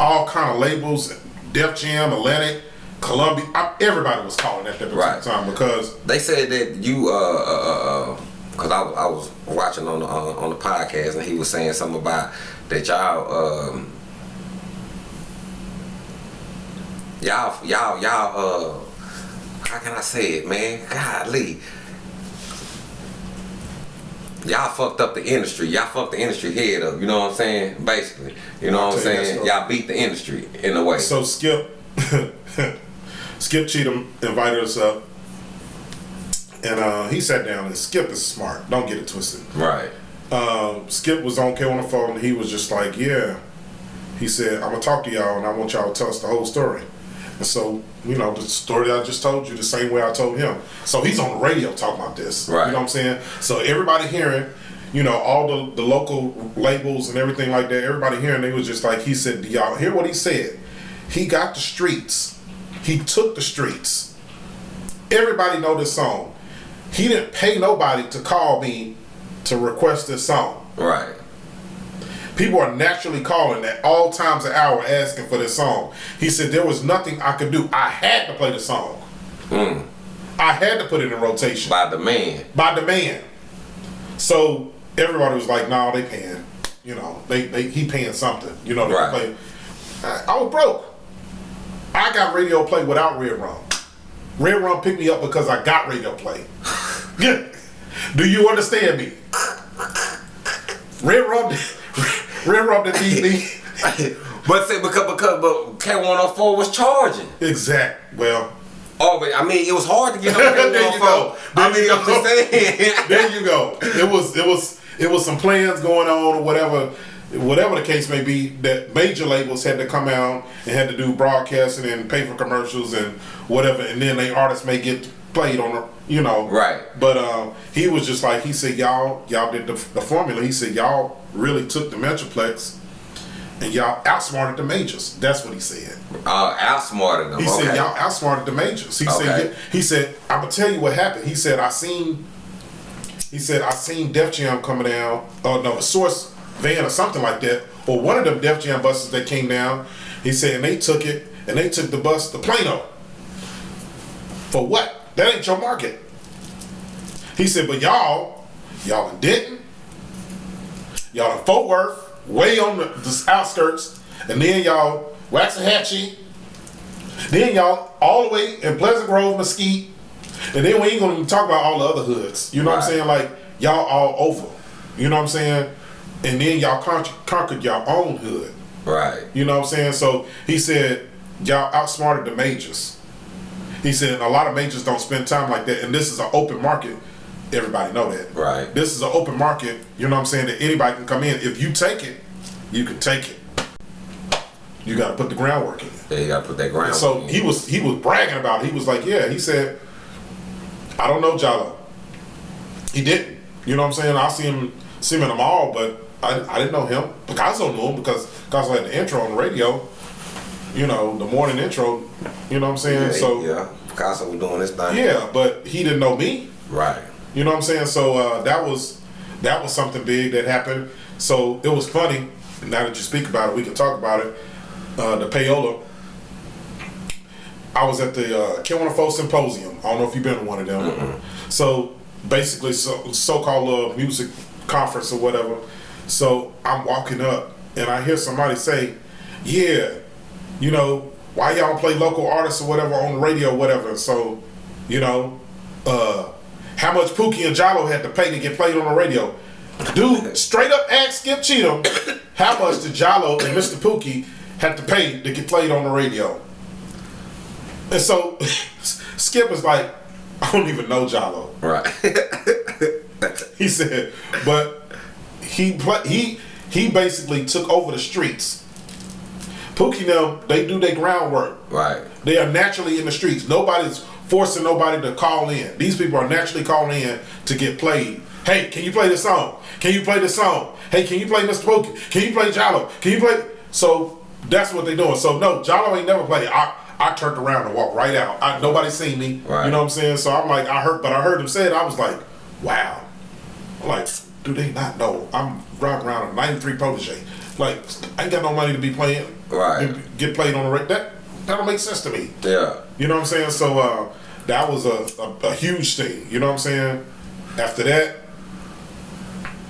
All kind of labels, Def Jam, Atlantic, Columbia. I, everybody was calling at that Right. time because They said that you, uh, uh, uh, cause I, was- I was watching on the uh, on the podcast and he was saying something about that y'all, um, y'all, y'all, y'all, uh, how can I say it, man? Golly. Y'all fucked up the industry. Y'all fucked the industry head up. You know what I'm saying? Basically, you know what I'm tell you that saying? Y'all beat the industry in a way. So Skip, *laughs* Skip Cheatham invited us up, and uh, he sat down. And Skip is smart. Don't get it twisted. right. Um, Skip was on K on the phone. And he was just like, "Yeah." He said, "I'm gonna talk to y'all, and I want y'all to tell us the whole story." And so, you know, the story I just told you, the same way I told him. So he's on the radio talking about this. Right. You know what I'm saying? So everybody hearing, you know, all the, the local labels and everything like that, everybody hearing, they was just like, he said, do y'all hear what he said? He got the streets. He took the streets. Everybody know this song. He didn't pay nobody to call me to request this song. Right. People are naturally calling at all times of hour asking for this song. He said there was nothing I could do. I had to play the song. Mm. I had to put it in rotation By demand. by demand. So everybody was like, "No, they paying. You know, they, they he paying something. You know, Right. play." I, I was broke. I got radio play without Red Rum. Red Rum picked me up because I got radio play. *laughs* Do you understand me? Red Rum, *laughs* Rum didn't need me. But say because because but K104 was charging. Exact. Well, Oh, but I mean, it was hard to get on *laughs* There you go. K104. I There you mean, I'm go. just saying. *laughs* there you go. It was it was it was some plans going on or whatever whatever the case may be that major labels had to come out and had to do broadcasting and pay for commercials and whatever and then they artists may get played on you know Right. but um he was just like he said y'all y'all did the, the formula he said y'all really took the metroplex and y'all outsmarted the majors that's what he said Uh, outsmarted them. he okay. said y'all outsmarted the majors. He Okay. said he said I'm gonna tell you what happened. He said I seen he said I seen Def Jam coming down. Oh no, a source van or something like that, or one of them Def Jam buses that came down. He said and they took it and they took the bus to Plano. For what? That ain't your market. He said, but y'all, y'all in Denton, y'all in Fort Worth, way on the, the outskirts, and then y'all Waxahachie, then y'all all the way in Pleasant Grove, Mesquite, and then we ain't gonna even talk about all the other hoods. You know what I'm saying? Like y'all all over. You know what I'm saying? And then y'all con- conquered your own hood. right. You know what I'm saying? So he said y'all outsmarted the majors. He said a lot of majors don't spend time like that, and this is an open market. Everybody know that. Right. This is an open market. You know what I'm saying? That anybody can come in. If you take it, you can take it. You got to put the groundwork in. Yeah, you gotta put that ground. So in. he was he was bragging about it. He was like, yeah. He said, I don't know Jalo. He didn't. You know what I'm saying? I see him see him in the mall, but I, I didn't know him. Picasso knew him because Picasso had the intro on the radio. You know, the morning intro. You know what I'm saying? yeah, so yeah, Picasso was doing this thing. yeah, but he didn't know me. Right. You know what I'm saying? So uh, that was that was something big that happened. So it was funny. Now that you speak about it, we can talk about it. Uh, the payola. I was at the uh, K104 Symposium. I don't know if you've been to one of them. So basically, so so-called uh, music conference or whatever. So I'm walking up and I hear somebody say, "Yeah, you know, why y'all play local artists or whatever on the radio, or whatever." So, you know, uh, how much Pookie and Jalo had to pay to get played on the radio. Dude, straight up ask Skip Cheatham how much did Jalo and Mr. Pookie had to pay to get played on the radio. And so *laughs* Skip is like, I don't even know Jalo. Right. *laughs* He said, but he he he basically took over the streets. Pookie now, they do their groundwork. right. They are naturally in the streets. Nobody's forcing nobody to call in. These people are naturally calling in to get played. Hey, can you play this song? Can you play this song? Hey, can you play Mr. Pookie? Can you play Jalo? Can you play? So that's what they're doing. So no, Jalo ain't never played. I I turned around and walked right out. I, nobody seen me. Right. You know what I'm saying? So I'm like, I heard, but I heard him say it. I was like, wow. I'm like, do they not know? I'm riding around a 93 protege. Like, I ain't got no money to be playing. Right. Get played on the radio. That that don't make sense to me. Yeah. You know what I'm saying? So uh, that was a, a, a huge thing. You know what I'm saying? After that,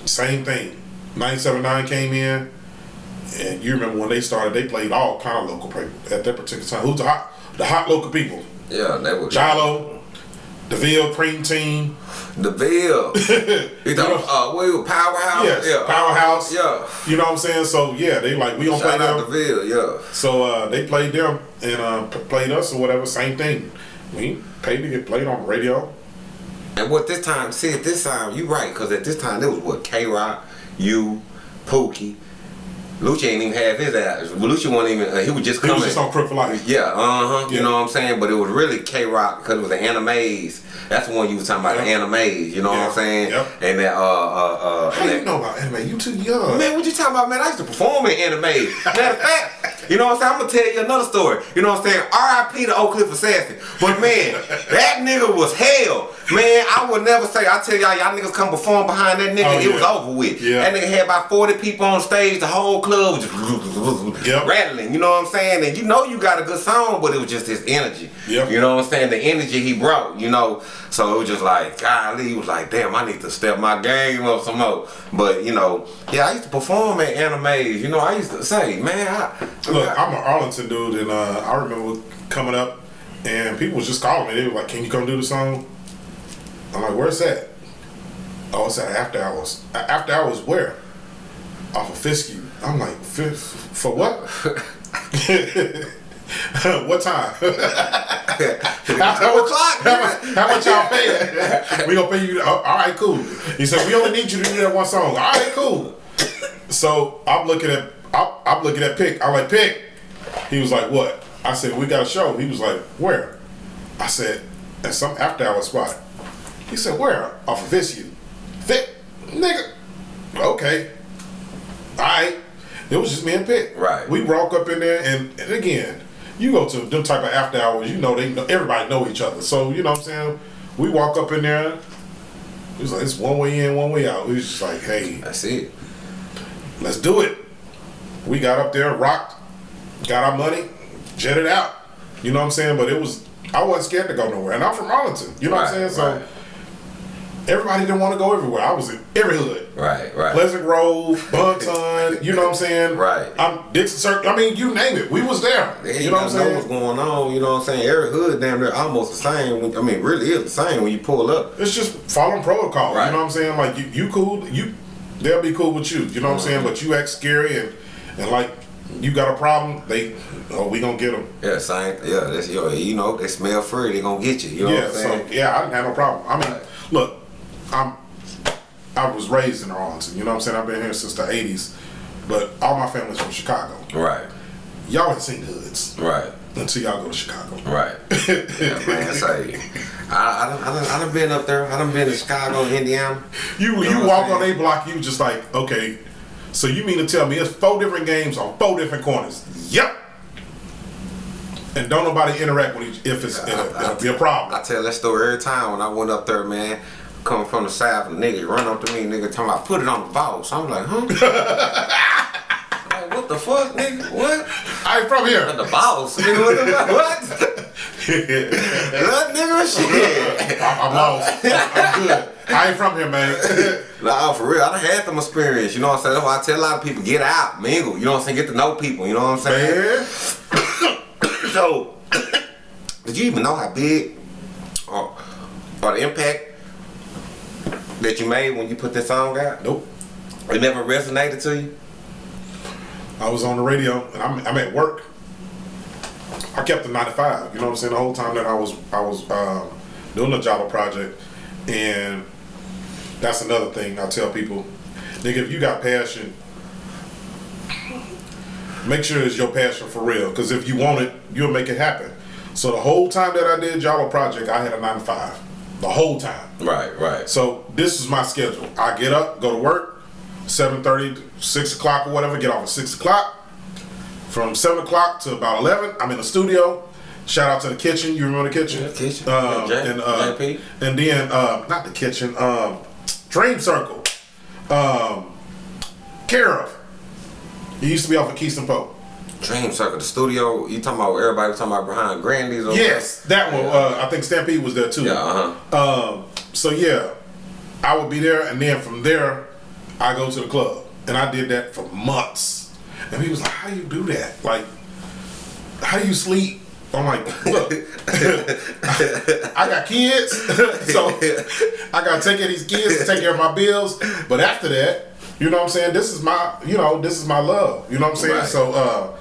same thing. 97.9 came in, and you remember when they started, they played all kind of local people at that particular time. Who's the hot, the hot local people? Yeah, they were. Jalo, DeVille, Cream Team. The Bill. *laughs* You thought, uh, we were Powerhouse? Yes, yeah. Powerhouse. Yeah. You know what I'm saying? So yeah, they like we don't play Shout out them. Bill, yeah. So uh, they played them and uh, played us or whatever. Same thing. We paid to get played on the radio. And what this time, see, at this time, you right, because at this time, it was what, K Rock, you, Pookie. Lucha ain't even have his ass. Lucha wasn't even, uh, he was just coming. He was just on for Life. Yeah, uh huh. Yeah. You know what I'm saying? But it was really K Rock because it was the animes. That's the one you was talking about, the Yeah. animes. You know what I'm saying? Yep. And that, uh, uh, uh, How and you that, know about anime? You too young. Man, what you talking about, man? I used to perform in anime. Matter of *laughs* fact, you know what I'm saying? I'm gonna tell you another story. You know what I'm saying? R.I.P. to Oak Cliff Assassin. But man, *laughs* that nigga was hell. Man, I would never say. I tell y'all, y'all niggas come perform behind that nigga, Oh, it was over with. Yeah. That nigga had about 40 people on stage. The whole club just Yep. rattling. You know what I'm saying? And you know you got a good song, but it was just his energy. Yep. You know what I'm saying? The energy he brought. You know, so it was just like, golly, he was like, damn, I need to step my game up some more. But you know, yeah, I used to perform at animes. You know, I used to say, man, I, Look, I'm an Arlington dude, and uh, I remember coming up, and people was just calling me. They were like, "Can you come do the song?" I'm like, "Where's that?" Oh, it's at After Hours. After Hours where? Off of Fitzhugh. I'm like, "F- for what? *laughs* what time? how, much, how, much- how much y'all paying? we gonna pay you. oh, all right, cool. He said we only need you to do that one song. All right, cool. So I'm looking at I'm, I'm looking at Pick. I'm like Pick. He was like, what? I said we got a show. He was like, where? I said at some after hour spot. He said where? Off of Fitzhugh. Fit, nigga. Okay. All right. It was just me and Pick. Right. We walk up in there, and, and again, you go to them type of after hours. You know they know everybody know each other. So you know what I'm saying. We walk up in there. It was like it's one way in, one way out. We was just like, hey, That's it. let's do it. We got up there, rocked, got our money, jetted out. You know what I'm saying? But it was I wasn't scared to go nowhere, and I'm from Arlington. You know what I'm saying? So right. Everybody didn't want to go everywhere. I was in every hood. Right, right. Pleasant Grove, Bonton, *laughs* you know what I'm saying? Right. I'm Dixon Circle. I mean, you name it. We was there. Yeah, you know what I'm gotta know what's going on. You know what I'm saying? Every hood damn near almost the same. When, I mean, really is the same when you pull up. It's just following protocol. Right. You know what I'm saying? Like you, you cool. You, they'll be cool with you. You know what I'm saying? But you act scary and and like you got a problem. They, oh, we gonna get them. Yeah, same. Yeah, that's yo. You know, they smell free. They gonna get you. You know yeah. what I'm So saying? yeah, I didn't have no problem. I mean, Right. look, I'm, I was raised in Arlington. You know what I'm saying? I've been here since the '80s, but all my family's from Chicago. Right, Y'all ain't seen hoods right, until y'all go to Chicago. right. *laughs* yeah, man. Say, I, I, done, I, done, I done been up there. I done been to Chicago, Indiana. You know you walk on a block, you just like, okay, so you mean to tell me it's four different games on four different corners? Yep. And don't nobody interact with each if it's it'll, it'll be a I problem. I tell that story every time when I went up there, man. Coming from the south, a nigga run up to me, nigga talking about put it on the boss. I'm like, huh? *laughs* like, what the fuck, nigga? What? I ain't from here. The boss, nigga. What? The, what? *laughs* What, nigga? Shit. I'm, I'm lost. I'm good. I ain't from here, man. *laughs* Nah, for real. I done had some experience. You know what I'm saying? That's why I tell a lot of people, get out, mingle. You know what I'm saying? Get to know people. You know what I'm saying? man. *coughs* So, *coughs* did you even know how big or, or the impact that you made when you put this song out? Nope. It never resonated to you? I was on the radio and I'm, I'm at work. I kept the 95. You know what I'm saying? The whole time that I was I was um, doing the Java project, and that's another thing I tell people, nigga, if you got passion, make sure it's your passion for real. Because if you want it, you'll make it happen. So the whole time that I did Java project, I had a 9 to 5. The whole time. Right, right. So this is my schedule. I get up, go to work, 7.30 6 o'clock or whatever, get off at 6 o'clock. From 7 o'clock to about 11, I'm in the studio. Shout out to the kitchen. You remember the kitchen? Yeah, kitchen. Um, J- and, uh, and then, uh, not the kitchen, um, Dream Circle. Um, care of. He used to be off of Keystone Pope. Dream Circle, the studio. You talking about everybody was talking about behind Grandy's? Yes, that one. Uh, I think Stampede was there too. Yeah, uh huh. Um, so yeah, I would be there, and then from there, I go to the club, and I did that for months. And he was like, "How do you do that? Like, how do you sleep?" I'm like, "Look, *laughs* I got kids, *laughs* so I gotta take care of these kids, and take care of my bills. But after that, you know what I'm saying? This is my, you know, this is my love. You know what I'm saying? Right. So uh,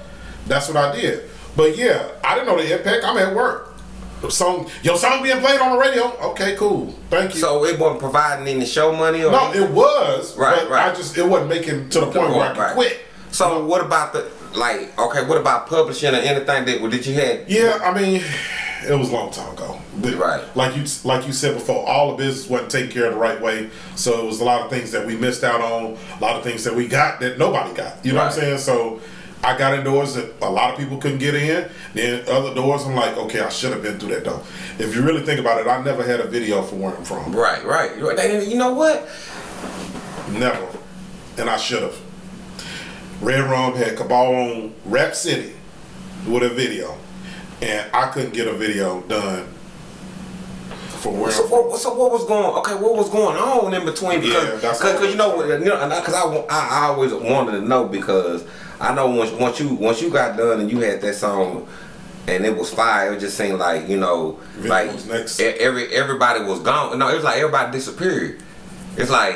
that's what I did. But yeah, I didn't know the impact. I'm at work. Song, your song being played on the radio. Okay, cool. Thank you. So it wasn't providing any show money or No, it was. Right, but right. I just it wasn't making to the point where I could Right. quit. So what about the like? Okay, what about publishing or anything that that you had? Yeah, I mean, it was a long time ago. But Right. Like you like you said before, all the business wasn't taken care of the right way. So it was a lot of things that we missed out on, a lot of things that we got that nobody got. You know what I'm saying? So I got in doors that a lot of people couldn't get in. Then other doors, I'm like, okay, I should have been through that door. If you really think about it, I never had a video for where I'm from. Right, right. You know what? Never. And I should have. Red Rum had Cabal on Rap City with a video. And I couldn't get a video done for where So I'm from. what, so what was going? Okay, what was going on in between? Yeah, Because that's cause, all. 'cause you know, what- you know, because I, I, I always wanted to know because I know once once you once you got done and you had that song, and it was fire. It just seemed like you know, like every everybody was gone. No, it was like everybody disappeared. It's like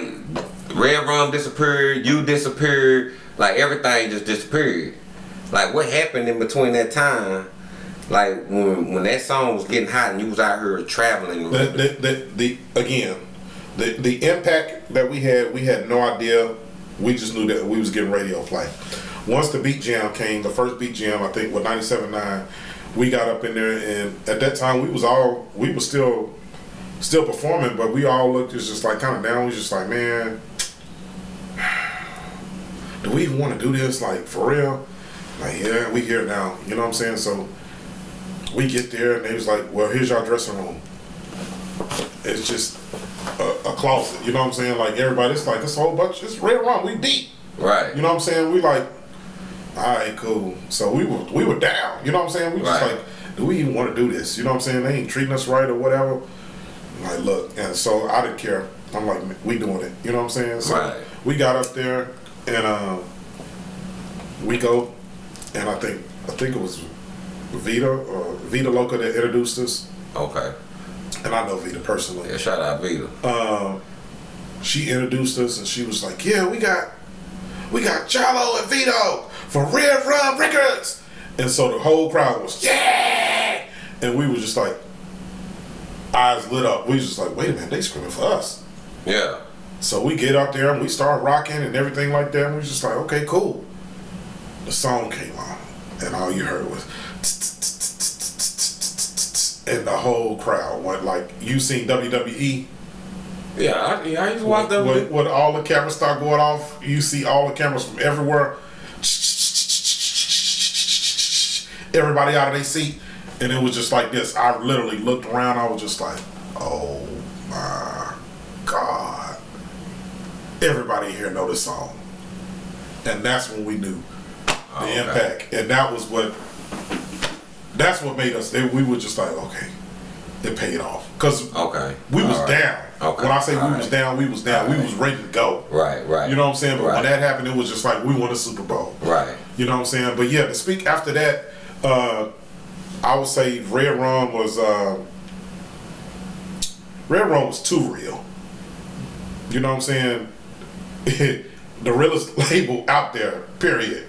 Red Rum disappeared, you disappeared, like everything just disappeared. Like what happened in between that time? Like when when that song was getting hot and you was out here traveling. The, the, the, the again, the the impact that we had, we had no idea. We just knew that we was getting radio play. Once the beat jam came, the first beat jam, I think, with 97.9, we got up in there, and at that time we was all we was still still performing, but we all looked just just like kind of down. We just like, man, do we even want to do this? Like for real? Like yeah, we here now. You know what I'm saying? So we get there, and they was like, well, here's your dressing room it's just a, a closet. You know what I'm saying? Like everybody, it's like this whole bunch. It's red rum. We deep. right. You know what I'm saying? We like, all right, cool. So we were we were down. You know what I'm saying? We just Right. like, do we even want to do this? You know what I'm saying? They ain't treating us right or whatever. Like, look, and so I didn't care. I'm like, we doing it. You know what I'm saying? So Right. we got up there and um, we go, and I think I think it was Vita or Vita Loca that introduced us, Okay. and I know Vita personally. Yeah, shout out Vita. um, she introduced us and she was like, "Yeah, we got, we got Jalo and Vito for Red Rum Records," and so the whole crowd was yeah, and we were just like, eyes lit up. We was just like, "Wait a minute, they screaming for us." Yeah. So we get up there and we start rocking and everything like that. And we was just like, "Okay, cool." The song came on, and all you heard was. And the whole crowd went like you seen WWE Yeah, I, yeah, I used to watch when, when all the cameras start going off, you see all the cameras from everywhere. Everybody out of their seat, and it was just like this. I literally looked around. I was just like, "Oh my god!" Everybody here know this song, and that's when we knew the oh, okay. impact, and that was what. That's what made us. We were just like, okay, it paid off because Okay. we was All right. down. Okay. When I say we All was down, we was down. We was ready to go. Right, right. You know what I'm saying? But right. when that happened, it was just like we won a Super Bowl. Right. You know what I'm saying? But yeah, to speak after that, uh, I would say Red Rum was uh, Red Rum was too real. You know what I'm saying? *laughs* the realest *laughs* label out there, period.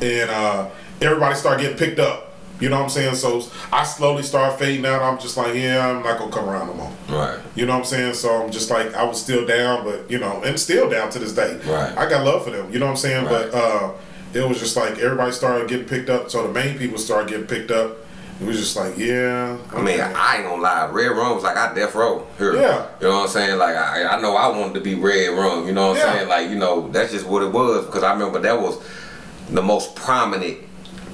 And uh, everybody started getting picked up. You know what I'm saying? So I slowly started fading out. I'm just like, yeah, I'm not gonna come around no more. Right. You know what I'm saying? So I'm just like I was still down, but you know, and still down to this day. Right. I got love for them. You know what I'm saying? Right. But uh, it was just like everybody started getting picked up. So the main people started getting picked up. It was just like, yeah. I mean. I ain't gonna lie. Red Rum was like I death row here. Yeah. You know what I'm saying? Like I, I know I wanted to be Red Rum. You know what I'm Yeah. saying? Like you know that's just what it was because I remember that was the most prominent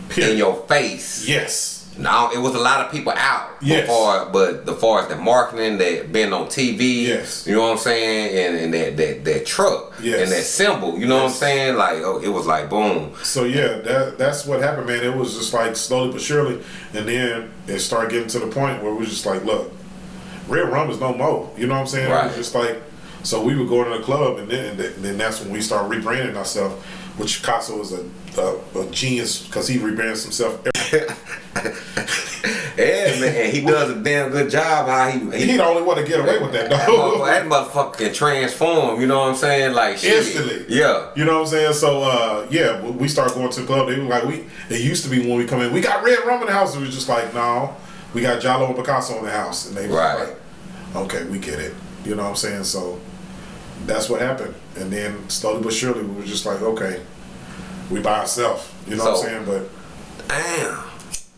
Period. in your face. yes. Now it was a lot of people out Yes. before, but the far as the marketing, that been on TV, Yes. you know what I'm saying, and, and that, that that truck, Yes. and that symbol, you know what I'm saying, like oh, it was like boom, So yeah, that that's what happened, man. It was just like slowly but surely, and then it started getting to the point where we was just like, look, Red Rum is no more. You know what I'm saying? It Right. was just like, so we would go to the club, and then and then- then that's when we started rebranding ourselves. Which Picasso is a a, a genius because he rebrands himself. *laughs* yeah, man, he does a damn good job. How he, He the only one to get away with that, that, though. motherfucker, that motherfucker can transform. You know what I'm saying? Like shit. Instantly. Yeah. You know what I'm saying? So uh, yeah, we- start going to the club. They were like, we. It used to be when we come in, we got red rum in the house. It was just like, no, we got Jalo and Picasso in the house, and they was Right. like, okay, we get it. You know what I'm saying? So that's what happened, and then slowly but surely, we were just like, okay, we by ourselves. You know what I'm saying? But Damn.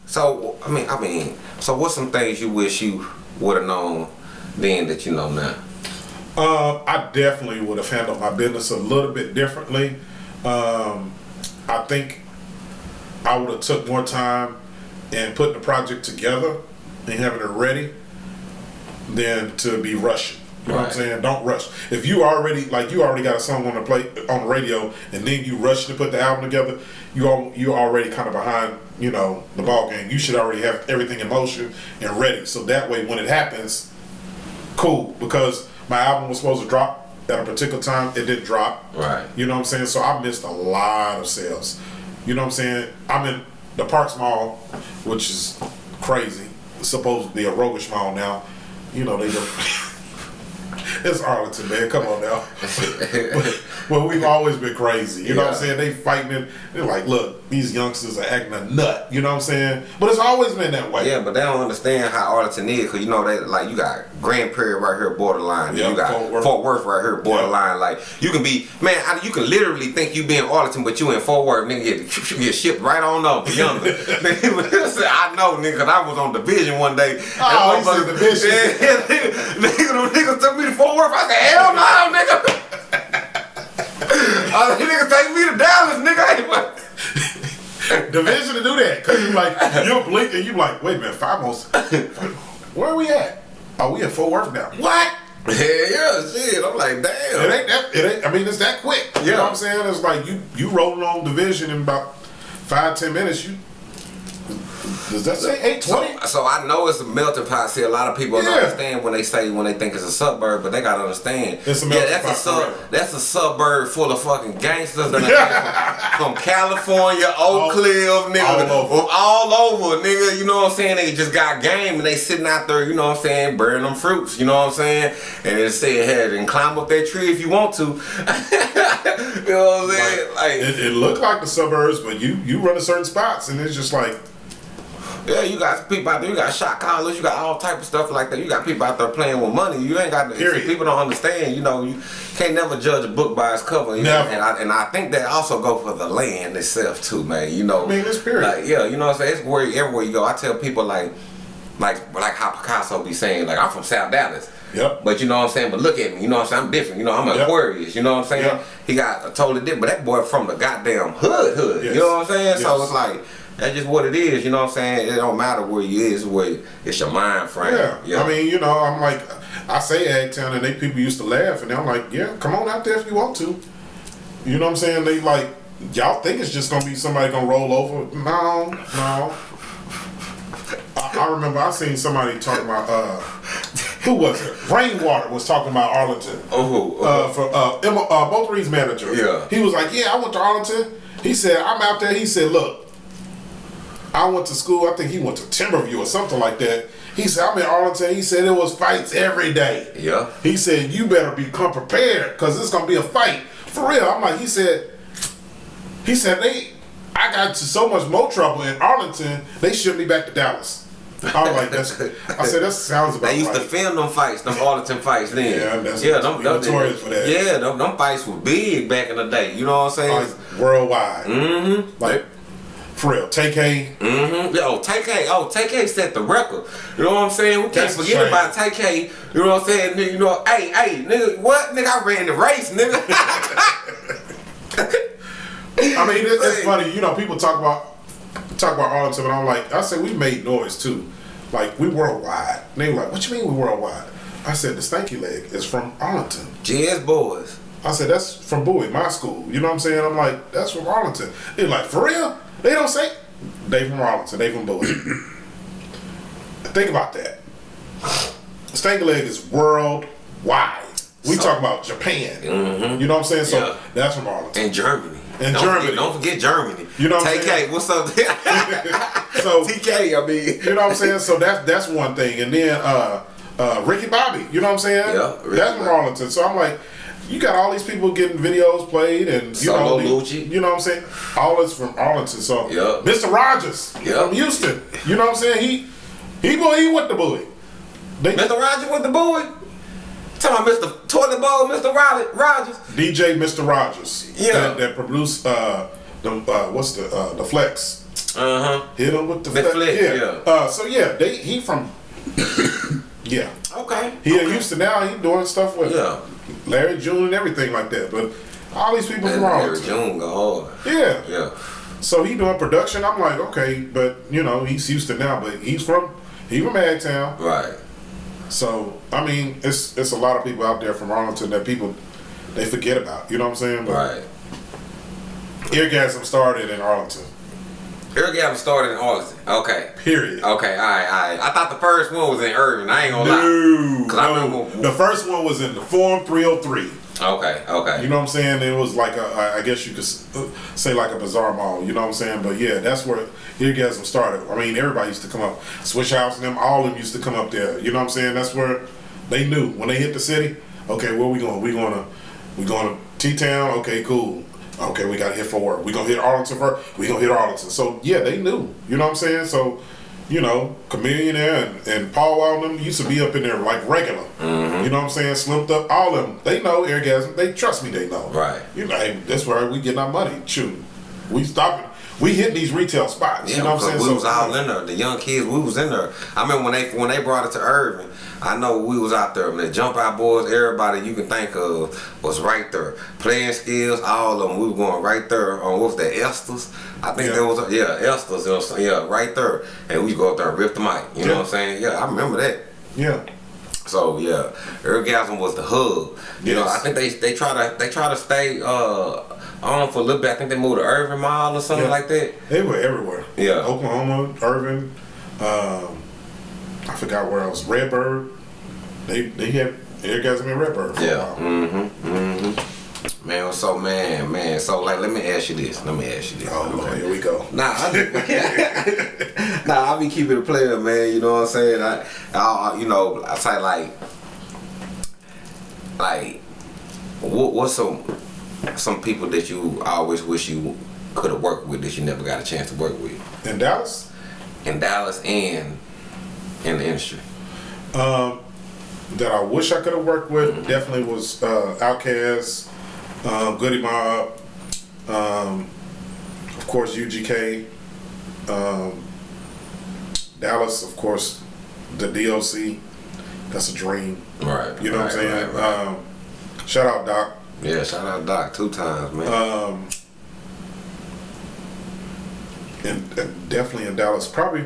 So I mean, I mean, so what's some things you wish you would have known then that you know now? Um, I definitely would have handled my business a little bit differently. Um, I think I would have took more time and putting the project together and having it ready than to be rushing. You know what I'm saying? Don't rush. If you already like you already got a song on the play on the radio and then you rush to put the album together, you all you already kind of behind, you know, the ball game. You should already have everything in motion and ready. So that way when it happens, cool because my album was supposed to drop at a particular time. It didn't drop. Right. You know what I'm saying? So I missed a lot of sales. You know what I'm saying? I'm in the Parks Mall, which is crazy. It's supposed to be a roguish mall now. You know they don't. *laughs* *laughs* it's Arlington, man. Come on now. *laughs* but, but we've always been crazy. You know what I'm saying? They fighting it. They're like, look, these youngsters are acting a nut. You know what I'm saying? But it's always been that way. Yeah, but they don't understand how Arlington is, cause you know they like you got Grand Prairie right here borderline, Yeah, you got Fort Fort Worth. Worth, right here borderline. Like you can be man, I, you can literally think you be in Arlington, but you in Fort Worth, nigga get, get shipped right on up. *laughs* *laughs* Nigga, I know, nigga, 'cause I was on division one day. Oh, you said motherfucker- Division. *laughs* Yeah, nigga, nigga, them niggas took me to Fort Worth. I said, hell no, nigga. Oh, I said, niggas take me to Dallas, nigga. *laughs* I ain't want- Division to do that. Cause you're like you'll blink and you like, wait a minute, five most where are we at? Are we in Fort Worth now. What? *laughs* Yeah, yeah, shit. I'm like, damn. It ain't that it ain't I mean it's that quick. You Yeah. know what I'm saying? It's like you you rolling on division in about five, ten minutes, you does that say eight So, so I know it's a melting pot. See, a lot of people don't understand when they say when they think it's a suburb, but they gotta understand. It's a yeah, melting that's a pot, sub. correct. That's a suburb full of fucking gangsters from California, Oak Cliff, nigga, all over. all over, nigga. You know what I'm saying? They just got game and they sitting out there. You know what I'm saying? Burning them fruits. You know what I'm saying? And they say, "Hey, and climb up that tree if you want to." *laughs* you know what I'm saying? Like, It, it looked like the suburbs, but you you run to certain spots and it's just like Yeah, you got people out there. You got shot callers. You got all type of stuff like that. You got people out there playing with money. You ain't got. Period. People don't understand. You know, you can't never judge a book by its cover. You know? Never. And I and I think that also go for the land itself too, man. You know. I mean, it's period. Like yeah, you know what I'm saying. It's where everywhere you go. I tell people like, like like how Picasso be saying like I'm from South Dallas. Yep. But you know what I'm saying? But look at me, you know what I'm saying? I'm different. You know, I'm an Yep. Aquarius, you know what I'm saying? Yep. He got a totally different, but that boy from the goddamn hood hood. Yes. You know what I'm saying? So it's like that's just what it is, you know what I'm saying? It don't matter where you is, where it's your mind frame. Yeah. I mean, you know, I'm like, I say Agtown, and they people used to laugh, and I'm like, yeah, come on out there if you want to. You know what I'm saying? They like, y'all think it's just gonna be somebody gonna roll over? No, no. I, I remember I seen somebody talking about uh, who was it? Rainwater was talking about Arlington. Oh, Uh, for uh, Emma, uh, both Reed's manager. Yeah. He was like, yeah, I went to Arlington. He said, I'm out there. He said, look, I went to school. I think he went to Timberview or something like that. He said, I'm in Arlington. He said, it was fights every day. yeah. He said, you better become prepared because it's going to be a fight. For real. I'm like, he said, he said, they, I got to so much more trouble in Arlington, they shipped me back to Dallas. I was like, that's, I said, that sounds about They used to right. film them fights, them Arlington fights then. Yeah, that's- yeah, them, them, notorious for that. Yeah, them, them fights were big back in the day. You know what I'm saying? like worldwide. Mm-hmm. Like, for real. Take A. Mm-hmm. Yo, TK, oh, TK set the record. You know what I'm saying? We can't That's forget about TK. You know what I'm saying? Nigga, you know, hey, hey, nigga, what? Nigga, I ran the race, nigga. *laughs* I mean, it, it's funny. You know, people talk about talk about Arlington, but I'm like, I said we made noise too. Like we worldwide. And they were like, "What you mean we worldwide?" I said the Stanky Leg is from Arlington. GS Boyz. I said that's from Bowie, my school. You know what I'm saying? I'm like, that's from Arlington. They're like, for real? They don't say they from Arlington. They from. *clears throat* Think about that. Stanky is worldwide. We So- talk about Japan. You know what I'm saying? So Yeah. that's from Arlington. In Germany. In don't Germany. Forget, don't forget Germany. You know what I'm TK, saying? what's up? *laughs* *laughs* So TK, I mean. You know what I'm saying? So that's that's one thing. And then uh uh Ricky Bobby, you know what I'm saying? Yeah, Ricky that's from. Arlington. So I'm like, you got all these people getting videos played and you Solo know Lucci. you know what I'm saying? All is from Arlington. So Yeah. Mr. Rogers Yeah. from Houston. You know what I'm saying? He he boy he with the bully. They, Mr. Rogers with the boy. Talking about Mr. Toilet Bowl, Mr. Rogers. DJ Mr. Rogers. Yeah. That, that produced uh the uh what's the uh the flex. Uh huh. Hit him with the, The flex. Flex, yeah. yeah. Uh so yeah, they he from Yeah. Okay. He okay. in Houston now. He doing stuff with Yeah. Larry June and everything like that. But all these people from Larry. June go hard. Yeah. Yeah. So he doing production. I'm like, okay, but you know, he's Houston now, but he's from he from Agtown. Right. So I mean, it's it's a lot of people out there from Arlington that people they forget about. You know what I'm saying? But Right. Eargasm started in Arlington. Eargasm started in Arlington. Okay. Period. Okay, alright, alright. I thought the first one was in Irving. I ain't gonna lie. No, I no. remember- the first one was in the Forum 303. Okay, okay. You know what I'm saying? It was like a, I guess you could uh, say like a bizarre mall. You know what I'm saying? But yeah, that's where Eargasm started. I mean, everybody used to come up. Swishahouse and them, all of them used to come up there. You know what I'm saying? That's where they knew when they hit the city. Okay, where we going? We going to we going to T Town? Okay, cool. Okay, we got to hit Fort. We gonna hit Arlington first. We gonna hit Arlington. So yeah, they knew. You know what I'm saying? So you know, Chamillionaire and, and Paul them used to be up in there like regular. Mm-hmm. You know what I'm saying? Slipped up. All of them. They know Eargasm. They trust me. They know. Right. You know, hey, that's where we getting our money. Shoot, we stopping. We hit these retail spots. Yeah, you know what I'm saying? we So, was all in there. The young kids, we was in there. I remember when they when they brought it to Irving. I know we was out there. The jump out boys, everybody you can think of was right there. Playing skills, all of them. We were going right there on what was that Esther's? I think Yeah. that was yeah Esther's. You know, what I'm saying? yeah, right there. And we go up there and rip the mic. You know what I'm saying? Yeah, I remember that. Yeah. So yeah, Eargasm was the hub. You know, I think they they try to they try to stay uh on for a little bit. I think they moved to Irving Mall or something Yeah. like that. They were everywhere. Yeah. Oklahoma, Irving, um, I forgot where else. Redbird. They they had Eargasm in Redbird for Yeah. a while. Mm-hmm. Mm-hmm. Man, so man, man. So like, let me ask you this. Let me ask you this. Oh Lord, here we go. Nah, I *laughs* nah, I be keeping a player, man. You know what I'm saying? I, I you know, I say like, like, what, what's some some people that you always wish you could have worked with that you never got a chance to work with In Dallas, in Dallas and in the industry? um, that I wish I could have worked with definitely was uh, Outkast, um, Goodie Mob, um, of course UGK, um, Dallas, of course, the DOC. That's a dream. Right. You know what I'm saying? right, right. Um, shout out Doc. Yeah, shout out Doc two times, man. Um, and, and definitely in Dallas, probably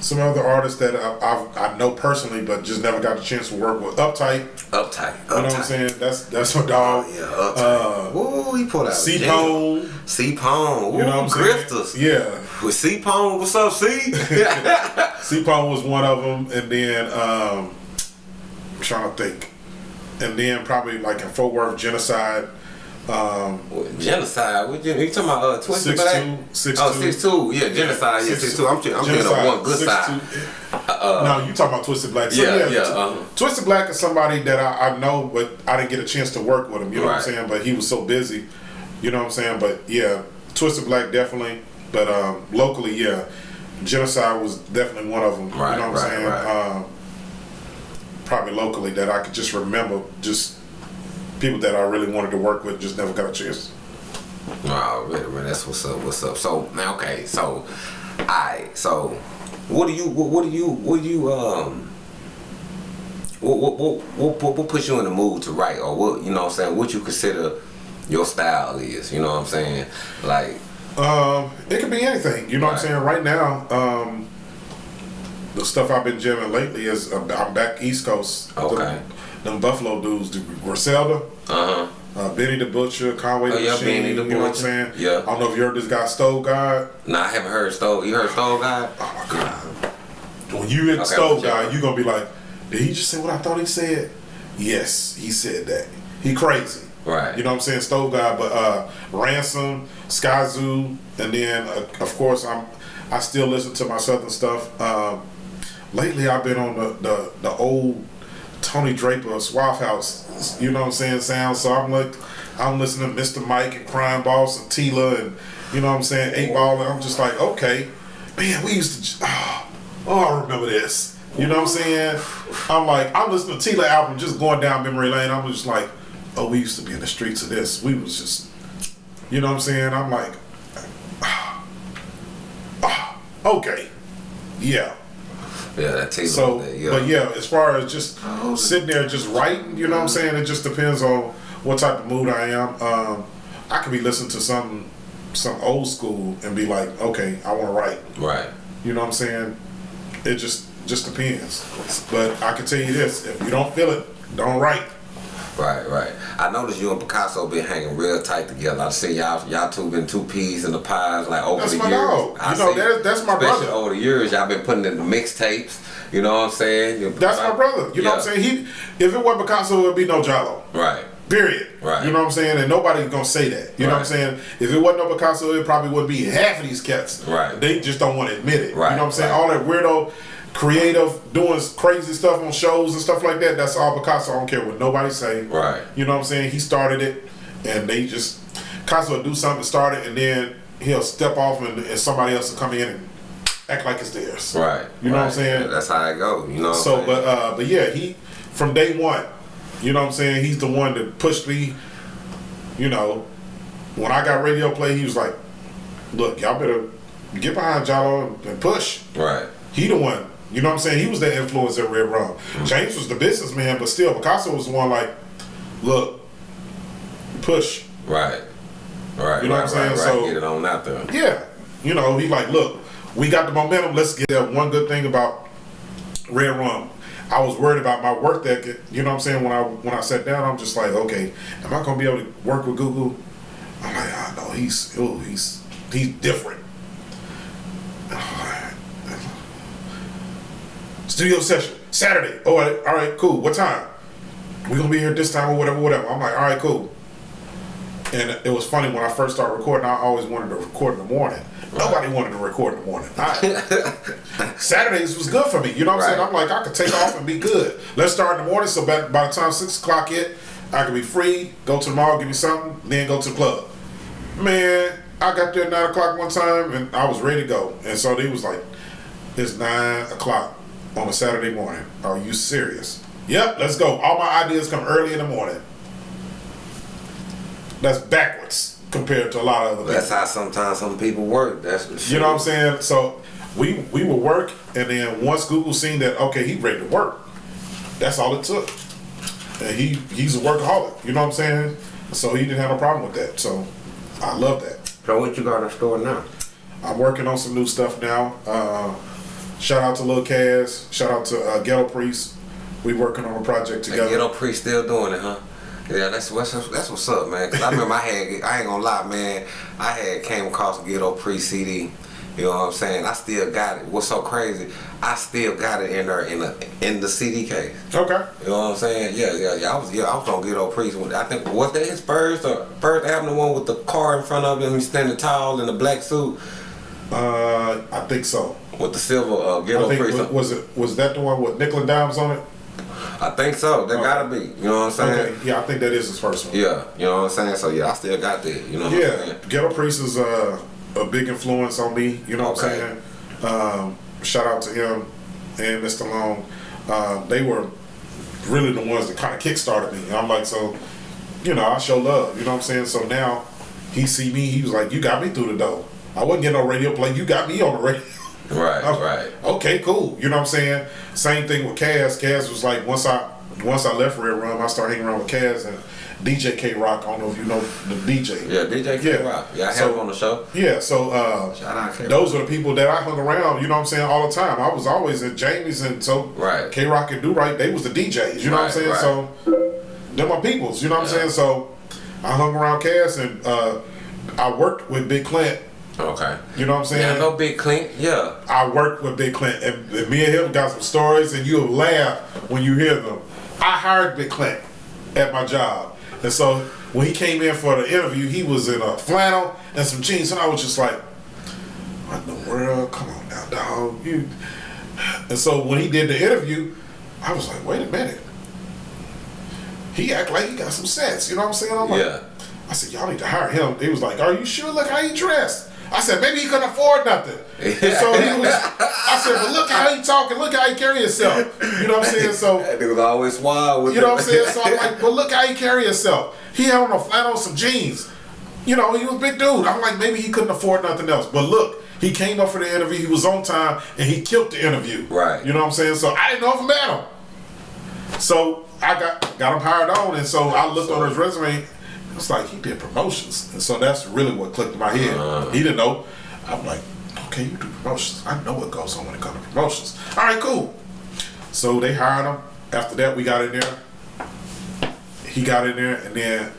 some other artists that I, I, I know personally, but just never got the chance to work with. Uptight, uptight, uptight. you know what I'm saying? That's that's my dog. Oh, yeah, uptight. Uh, Ooh, he pulled out C C Pone, C Pone. You know what I'm Grifters. saying? Yeah, With C Pone, what's up, C? *laughs* *laughs* C Pone was one of them, and then um, I'm trying to think, and then probably like in Fort Worth, Genocide. Um, genocide. What you, you talking about? Uh, Twisted Six Black? two, six oh, two. six two. Yeah, genocide. Yeah, six two. I'm, I'm Genocide, one good six side. two. no, you talking about Twisted Black? So, Yeah, yeah, Tw- uh-huh. Twisted Black is somebody that I, I know, but I didn't get a chance to work with him. You know what I'm saying? But he was so busy. You know what I'm saying? But yeah, Twisted Black definitely. But um, locally, yeah, Genocide was definitely one of them. Right, you know what I'm saying? right. Um, probably locally that I could just remember, just people that I really wanted to work with, just never got a chance. Oh, really, man, that's what's up. What's up? So now, okay, so, I so, what do you, what, what do you, what do you, um, what, what, what, what, what, puts you in the mood to write, or what, you know, what I'm saying, what you consider your style is, you know, what I'm saying, like, Um, it could be anything. You know what I'm saying? Right now, um, the stuff I've been jamming lately is uh, I'm back East Coast. Okay. Them, them Buffalo dudes, the Griselda, uh huh, uh, Benny the Butcher, Conway Oh, the yeah, Machine. Benny the you know what I'm saying? Yeah. I don't know if you heard this guy Stove God. Nah, I haven't heard Stove. You heard Stove God? Oh my God. When you hit Okay, Stove God, you're gonna be like, did he just say what I thought he said? Yes, he said that. He crazy. Right. You know what I'm saying? Stove God, but uh, Ransom, Skyzoo, and then uh, of course I'm I still listen to my Southern stuff. Um, lately I've been on the, the, the old Tony Draper Suave House, you know what I'm saying, sound. So I'm like I'm listening to Mr. Mike and Crime Boss and Tela and you know what I'm saying, Eight Ball, and I'm just like, okay, man, we used to oh, *sighs* oh I remember this. You know what I'm saying? I'm like, I'm listening to Tela album just going down memory lane. I'm just like, oh, we used to be in the streets of this. We was just you know what I'm saying? I'm like, *sighs* *sighs* okay, yeah. Yeah, that takes So, yeah. but yeah, as far as just sitting there just writing, you know what I'm saying? It just depends on what type of mood I am. Um, I could be listening to some some old school and be like, okay, I want to write. Right. You know what I'm saying? It just just depends. But I can tell you this: if you don't feel it, don't write. Right, right. I noticed you and Picasso been hanging real tight together. I see y'all y'all two been two peas in the pies like over That's the years. dog. I You know, that- that's my especially brother. Over the years, y'all been putting in the mixtapes. You know what I'm saying? You- That's my brother. You know what I'm saying? He, if it wasn't Picasso, it would be no Jalo. Right. Period. Right. You know what I'm saying? And nobody's gonna say that. You know what I'm saying? If it wasn't no Picasso, it probably wouldn't be half of these cats. Right. They just don't want to admit it. Right, You know what I'm saying? right. All that weirdo, creative, doing crazy stuff on shows and stuff like that. That's all Picasso. I don't care what nobody say. Right. You know what I'm saying? He started it, and they just Picasso will do something, start it, and then he'll step off, and, and somebody else will come in and act like it's theirs. Right. You know what I'm saying? That's how it go. You know. What So, I'm but uh, but yeah, he from day one, you know what I'm saying. He's the one that pushed me. You know, when I got radio play, he was like, "Look, y'all better get behind Jalo and, and push." right. He the one. You know what I'm saying? He was the influence at Red Rum. Mm-hmm. James was the businessman, but still, Picasso was the one like, "Look, push." Right. Right. You know right, what I'm saying? Right. So- Get it on out there. Yeah. You know, he like, look, we got the momentum. Let's get that one good thing about Red Rum. I was worried about my work ethic. You know what I'm saying? When I when I sat down, I'm just like, okay, am I gonna be able to work with Google? I'm like, ah, no, he's oh, he's he's different. *sighs* Studio session Saturday. Oh, all right, all right, cool. What time? We gonna be here this time or whatever, whatever. I'm like, all right, cool. And it was funny when I first started recording. I always wanted to record in the morning. Nobody wanted to record in the morning. I- *laughs* Saturdays was good for me. You know what I'm saying? I'm like, I could take off and be good. Let's start in the morning. So by, by the time six o'clock hit, I could be free. Go to the mall, give me something, then go to the club. Man, I got there at nine o'clock one time, and I was ready to go. And so they was like, "It's nine o'clock on a Saturday morning. Are you serious?" Yep, let's go. All my ideas come early in the morning. That's backwards compared to a lot of other people. That's how sometimes some people work. That's the You know what I'm saying? So we we would work, and then once Google seen that, okay, he ready to work. That's all it took. And he he's a workaholic. You know what I'm saying? So he didn't have a problem with that. So I love that. So what you got in store now? I'm working on some new stuff now. Uh, shout out to Lil Kaz. Shout out to uh, Ghetto Priest. We working on a project The together. Ghetto Priest still doing it, huh? Yeah, that's what's that's what's up, man. Cause I remember I had I ain't gonna lie, man. I had came across Ghetto Priest CD. You know what I'm saying? I still got it. What's so crazy? I still got it in there in the in the CD case. Okay. You know what I'm saying? Yeah, yeah, yeah. I was yeah, I was on Ghetto Priest. I think was that his first or first album, the one with the car in front of him, he's standing tall in the black suit Uh, I think so. with the silver uh, I Ghetto think Priest. was, was it was that the one with nickel and dimes on it? I think so. That gotta be. You know what I'm saying? Okay. Yeah, I think that is his first one. Yeah, you know what I'm saying? So yeah, I still got that. You know Yeah? Ghetto Priest is uh, a big influence on me. You know what Okay. I'm saying? Um, shout out to him and Mr. Long. Uh, they were really the ones that kind of kickstarted me. And I'm like, so, you know, I show love. You know what I'm saying? So now he see me. He was like, you got me through the door. I wasn't getting no radio play. You got me on the radio. *laughs* Right, I'm- right. Okay, cool. You know what I'm saying? Same thing with Kaz. Kaz was like once I once I left Red Rum, I started hanging around with Kaz and DJ K Rock. I don't know if you know the DJ. Yeah, DJ K Yeah. Rock. Yeah, I had So- him on the show. Yeah, so uh, those are the people that I hung around, you know what I'm saying, all the time. I was always at Jamie's and so Right. K Rock and Do Right, they was the DJs, you know what I'm saying? right. So they're my peoples, you know what I'm saying? So I hung around Cass and uh, I worked with Big Clint, Okay. you know what I'm saying? Yeah, know Big Clint. Yeah. I worked with Big Clint, and, and me and him got some stories, and you'll laugh when you hear them. I hired Big Clint at my job, and so when he came in for the interview, he was in a flannel and some jeans, and I was just like, "What in the world? Come on now, dog!" You. And so when he did the interview, I was like, "Wait a minute." He act like he got some sense, you know what I'm saying? I'm like, Yeah. I said, y'all need to hire him. They was like, are you sure? Look how he dressed. I said, maybe he couldn't afford nothing. And so he *laughs* was, I said, but look how he talking, look how he carry himself. You know what I'm saying? So, That nigga was always wild with you know what I'm saying? So I'm like, *laughs* but look how he carry himself. He had on a flat on some jeans. You know, he was a big dude. I'm like, maybe he couldn't afford nothing else. But look, he came up for the interview. He was on time, and he killed the interview. Right. You know what I'm saying? So I didn't know if I met him. So I got got him hired on, and so I looked on his resume. It's like he did promotions, and so that's really what clicked in my head. Uh-huh. He didn't know. I'm like, okay, you do promotions. I know what goes on when it comes to promotions. All right, cool. So they hired him. After that, we got in there. he got in there, and then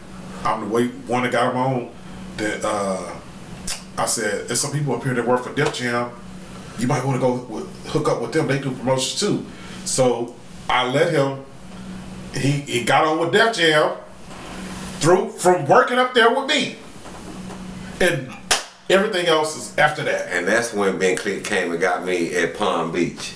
I'm the wait one that got him on. That uh, I said, there's some people up here that work for Def Jam. You might want to go with, hook up with them. They do promotions too. So I let him. He he got on with Def Jam through from working up there with me, and everything else is after that. And that's when Ben Click came and got me at Palm Beach.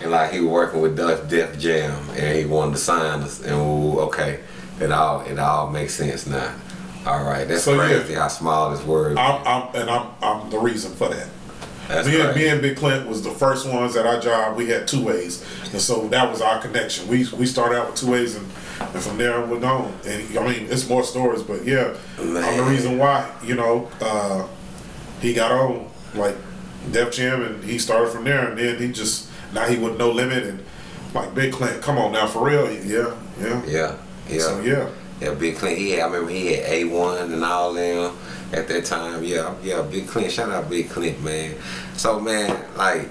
And like he was working with Def, Def Jam and he wanted to sign us and ooh, okay. It all it all makes sense now. All right, that's So, yeah. crazy how small this word. I'm, I'm and I'm I'm the reason for that. That's me, and, me and Big Clint was the first ones at our job. We had two ways, and so that was our connection. We we started out with two ways, and, and from there we're on. And I mean, it's more stories, but yeah, I'm the reason why. You know, uh, he got on like Def Jam, and he started from there, and then he just now he with no limit, and like Big Clint, come on now for real, yeah, yeah, yeah, yeah. So yeah, Yeah, Big Clint. He had, I remember he had A1 and all them at that time. Yeah, yeah, Big Clint. Shout out Big Clint, man. So, man, like,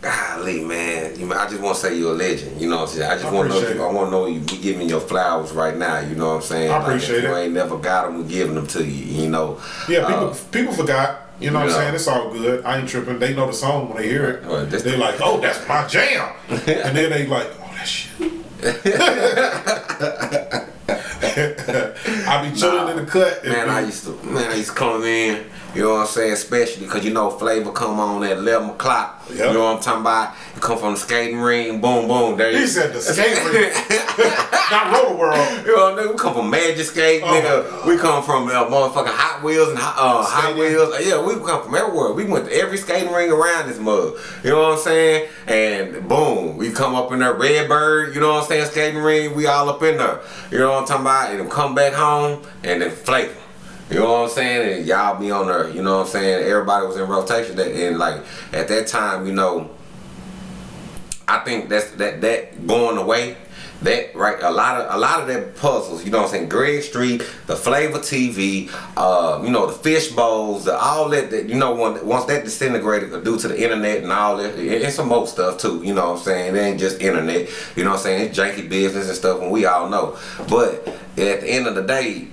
golly, man. You I just want to say you're a legend. You know what I'm saying? I just want to know you. I want to know you be giving your flowers right now. You know what I'm saying? I Like, appreciate if you it. ain't never got them, we're giving them to you. You know? yeah. People Uh, people forgot. You know what. I'm saying? It's all good. I ain't tripping. They know the song when they hear it. Well, They're like, "Oh, that's my jam," *laughs* and then they like, "Oh, that's *laughs* you." I be chilling in the cut. Man, I used to, man, I used to come in, you know what I'm saying, especially because you know Flavor come on at 11 o'clock. Yep. You know what I'm talking about? You come from the skating ring, boom, boom, there you He said the skate ring, *laughs* not Rotor World. You know, what nigga? we come from Magic Skate, Oh, nigga. We come from uh, motherfucking Hot Wheels and Hot- uh, Hot Wheels. Yeah, we come from everywhere. We went to every skating ring around this mug. You know what I'm saying? And boom, we come up in there, Redbird. You know what I'm saying? Skating ring. We all up in there. You know what I'm talking about? And then come back home and then flavor. You know what I'm saying? And y'all be on there. You know what I'm saying? Everybody was in rotation. That and like at that time, you know. I think that's that that going away. That right, a lot of a lot of that puzzles, you know what I'm saying? Greg Street, the Flavor TV, uh, you know, the fish bowls, the, all that, that you know, once that disintegrated due to the internet and all that, and, and some more stuff too, you know what I'm saying? It ain't just internet, you know what I'm saying? It's janky business and stuff, and we all know. But at the end of the day,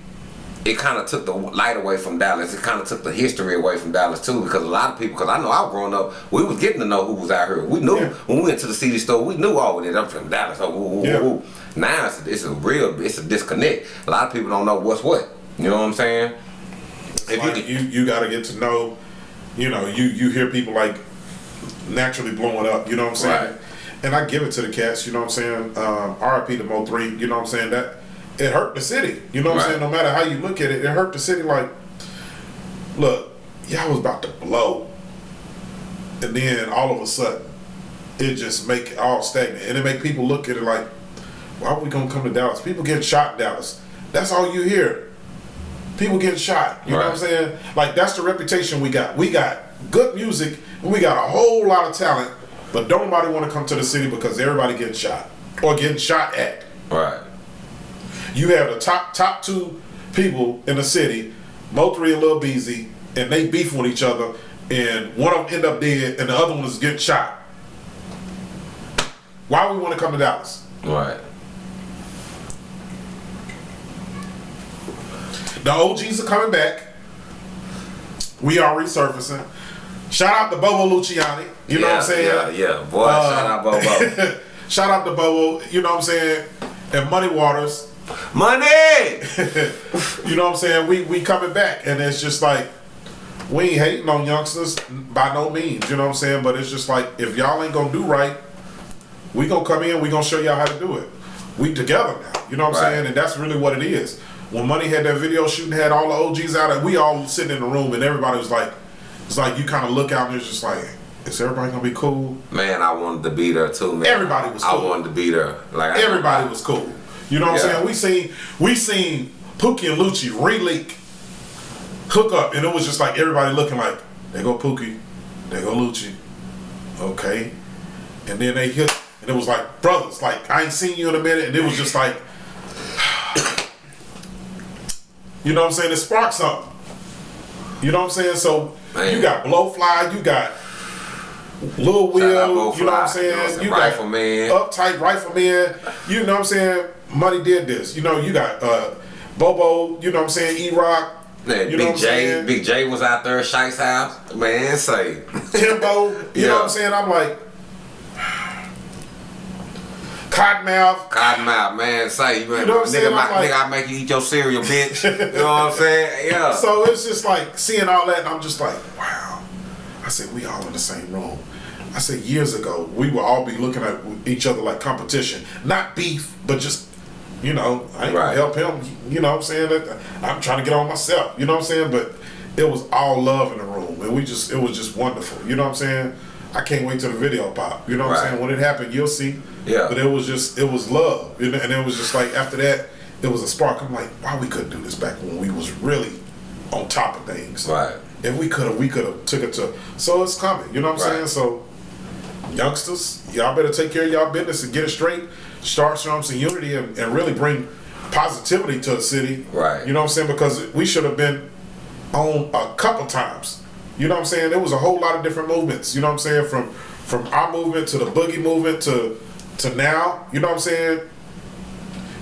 it kind of took the light away from Dallas. It kind of took the history away from Dallas too, because a lot of people. Because I know I was growing up, we was getting to know who was out here. We knew Yeah. when we went to the CD store, we knew all of it. I'm from Dallas. Oh, woo, woo, Yeah. woo. Now it's, it's a real, it's a disconnect. A lot of people don't know what's what. You know what I'm saying? If Like you, you got to get to know. You know, you you hear people like naturally blowing up. You know what I'm saying? Right. And I give it to the cats. You know what I'm saying? Um, R.I.P. to Mo3. You know what I'm saying? That it hurt the city. You know what Right. I'm saying? No matter how you look at it, it hurt the city. Like, look, y'all was about to blow, and then all of a sudden, it just make it all stagnant, and it make people look at it like, why are we gonna come to Dallas? People getting shot in Dallas. That's all you hear. People getting shot. You know what I'm saying? Like that's the reputation we got. We got good music and we got a whole lot of talent, but don't nobody want to come to the city because everybody getting shot or getting shot at. right, You have the top top two people in the city, Mo3 and Lil Beezy, and they beef with each other, and one of them end up dead, and the other one is getting shot. Why we want to come to Dallas? right, The OGs are coming back. We are resurfacing. Shout out to Bobo Luciani. You know what I'm saying? Yeah, yeah, boy, Uh, shout out Bobo. *laughs* Shout out to Bobo. You know what I'm saying? And Money Waters. Money. *laughs* You know what I'm saying? We we coming back, and it's just like we ain't hating on youngsters by no means. You know what I'm saying? But it's just like if y'all ain't gonna do right, we gonna come in. We gonna show y'all how to do it. We together now. You know what I'm saying? And that's really what it is. When Money had that video shooting, had all the OGs out, and we all sitting in the room, and everybody was like, it's like you kind of look out and it's just like, is everybody gonna be cool? Man, I wanted to be there too, man. Everybody was I wanted to be there. Like I- Everybody was cool. You know what Yeah. I'm saying? We seen we seen Pookie and Lucci re-leak, hook up, and it was just like everybody looking like, they go Pookie, they go Lucci, okay, and then they hit, and it was like brothers, like I ain't seen you in a minute, and it was just like, *sighs* you know what I'm saying? It sparked something. You know what I'm saying? So Man. you got Blowfly, you got Lil Will, you know what I'm saying? you know what I'm saying? got Rifleman. uptight rifleman. You know what I'm saying? Money did this. You know, you got uh, Bobo. You know what I'm saying? E Rock. You know Big J, saying? Big J was out there at Shice's house. Man, say. Timbo. You *laughs* Yeah. know what I'm saying? I'm like. Cottonmouth. Cottonmouth, man, say, man, You know what I'm nigga, saying? my, I'm like- nigga, I make you eat your cereal, bitch. you know what I'm saying? Yeah. *laughs* So it's just like seeing all that, and I'm just like, wow. I said, we all in the same room. I said, years ago, we would all be looking at each other like competition, not beef, but just, you know, I ain't Right. gonna help him. You know what I'm saying? That- I'm trying to get on myself. You know what I'm saying? But it was all love in the room, and we just, it was just wonderful. You know what I'm saying? I can't wait till the video pop. You know what Right. I'm saying? When it happened, you'll see. Yeah. But it was just, it was love, and it was just like after that, it was a spark. I'm like, why we couldn't do this back when we was really on top of things. Right. If we could have, we could have took it to. So it's coming. You know what I'm Right. saying? So, youngsters, y'all better take care of y'all business and get it straight. Start showing some unity and, and really bring positivity to the city. Right. You know what I'm saying? Because we should have been on a couple times. You know what I'm saying? There was a whole lot of different movements. You know what I'm saying? From from our movement to the boogie movement to to now. You know what I'm saying?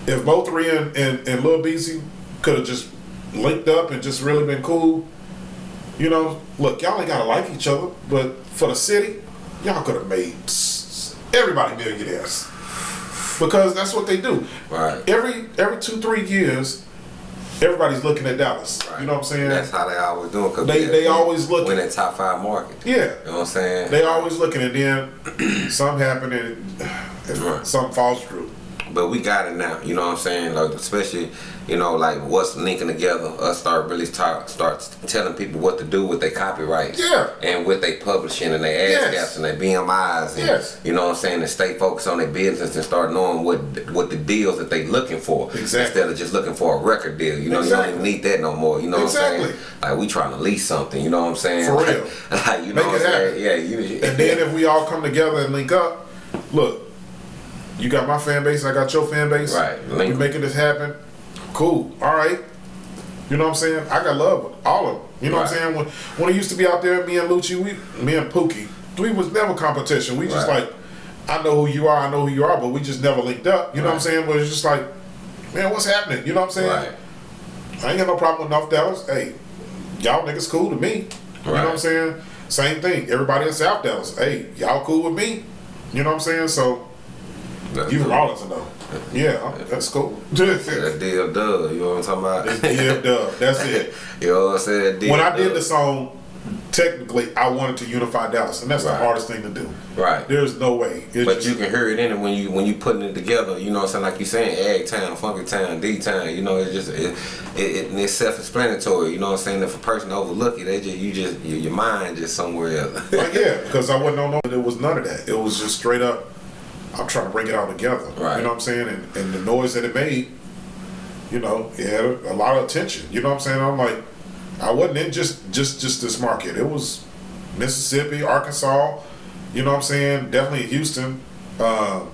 If Mo3 and, and, and Lil Beezy could have just linked up and just really been cool, you know, look, y'all ain't gotta like each other, but for the city, y'all could have made everybody millionaires because that's what they do. Right. Every every two three years, everybody's looking at Dallas. You know what I'm saying? That's how they always do it. Cause They- they always look- Win that top five market. yeah. You know what I'm saying? They always looking, and then *clears throat* something happen, and, and Right. something falls through. But we got it now. You know what I'm saying? Like especially, you know, like what's linking together. Us start really start start telling people what to do with their copyrights. Yeah. And with they publishing and their ads Yes. and their BMIs. And, Yes. You know what I'm saying? And stay focused on their business and start knowing what what the deals that they looking for. Exactly. Instead of just looking for a record deal. You know, you don't even need that no more. You know what I'm Exactly. saying? Like we trying to lease something. You know what I'm saying? For real. *laughs* Like, you know what I'm saying? Yeah. You. And then *laughs* if we all come together and link up, look, you got my fan base, I got your fan base. Right. Link. making this happen. Cool. All right. You know what I'm saying? I got love with all of them. You know what I'm saying? When when it used to be out there, me and Lucci, we me and Pookie, we was never competition. We just Right. like, I know who you are, I know who you are, but we just never linked up. You know what I'm saying? But it's just like, man, what's happening? You know what I'm saying? Right. I ain't got no problem with North Dallas. Hey, y'all niggas cool to me. You know what I'm saying? Same thing. Everybody in South Dallas. Hey, y'all cool with me. You know what I'm saying? So even Arlington though. Yeah, that's cool. *laughs* That deal done. You know what I'm talking about? yeah, duh, that's it. *laughs* You know what I'm saying? When I did the song, technically I wanted to unify Dallas, and that's the hardest thing to do. Right. There's no way. It's But you can hear it in it when you when you putting it together. You know what I'm saying? Like you saying, Egg Town, Funky Town, D Town. You know, it's just it, it, it it's self-explanatory. You know what I'm saying? If a person overlook it, they just you just your, your mind just somewhere else. Like, yeah, *laughs* because I wasn't on no. It was none of that. It was just straight up. I'm trying to bring it all together. Right. You know what I'm saying? And, and the noise that it made, you know, it had a, a lot of attention. You know what I'm saying? I'm like, I wasn't in just just just this market. It was Mississippi, Arkansas. You know what I'm saying? Definitely Houston. Um,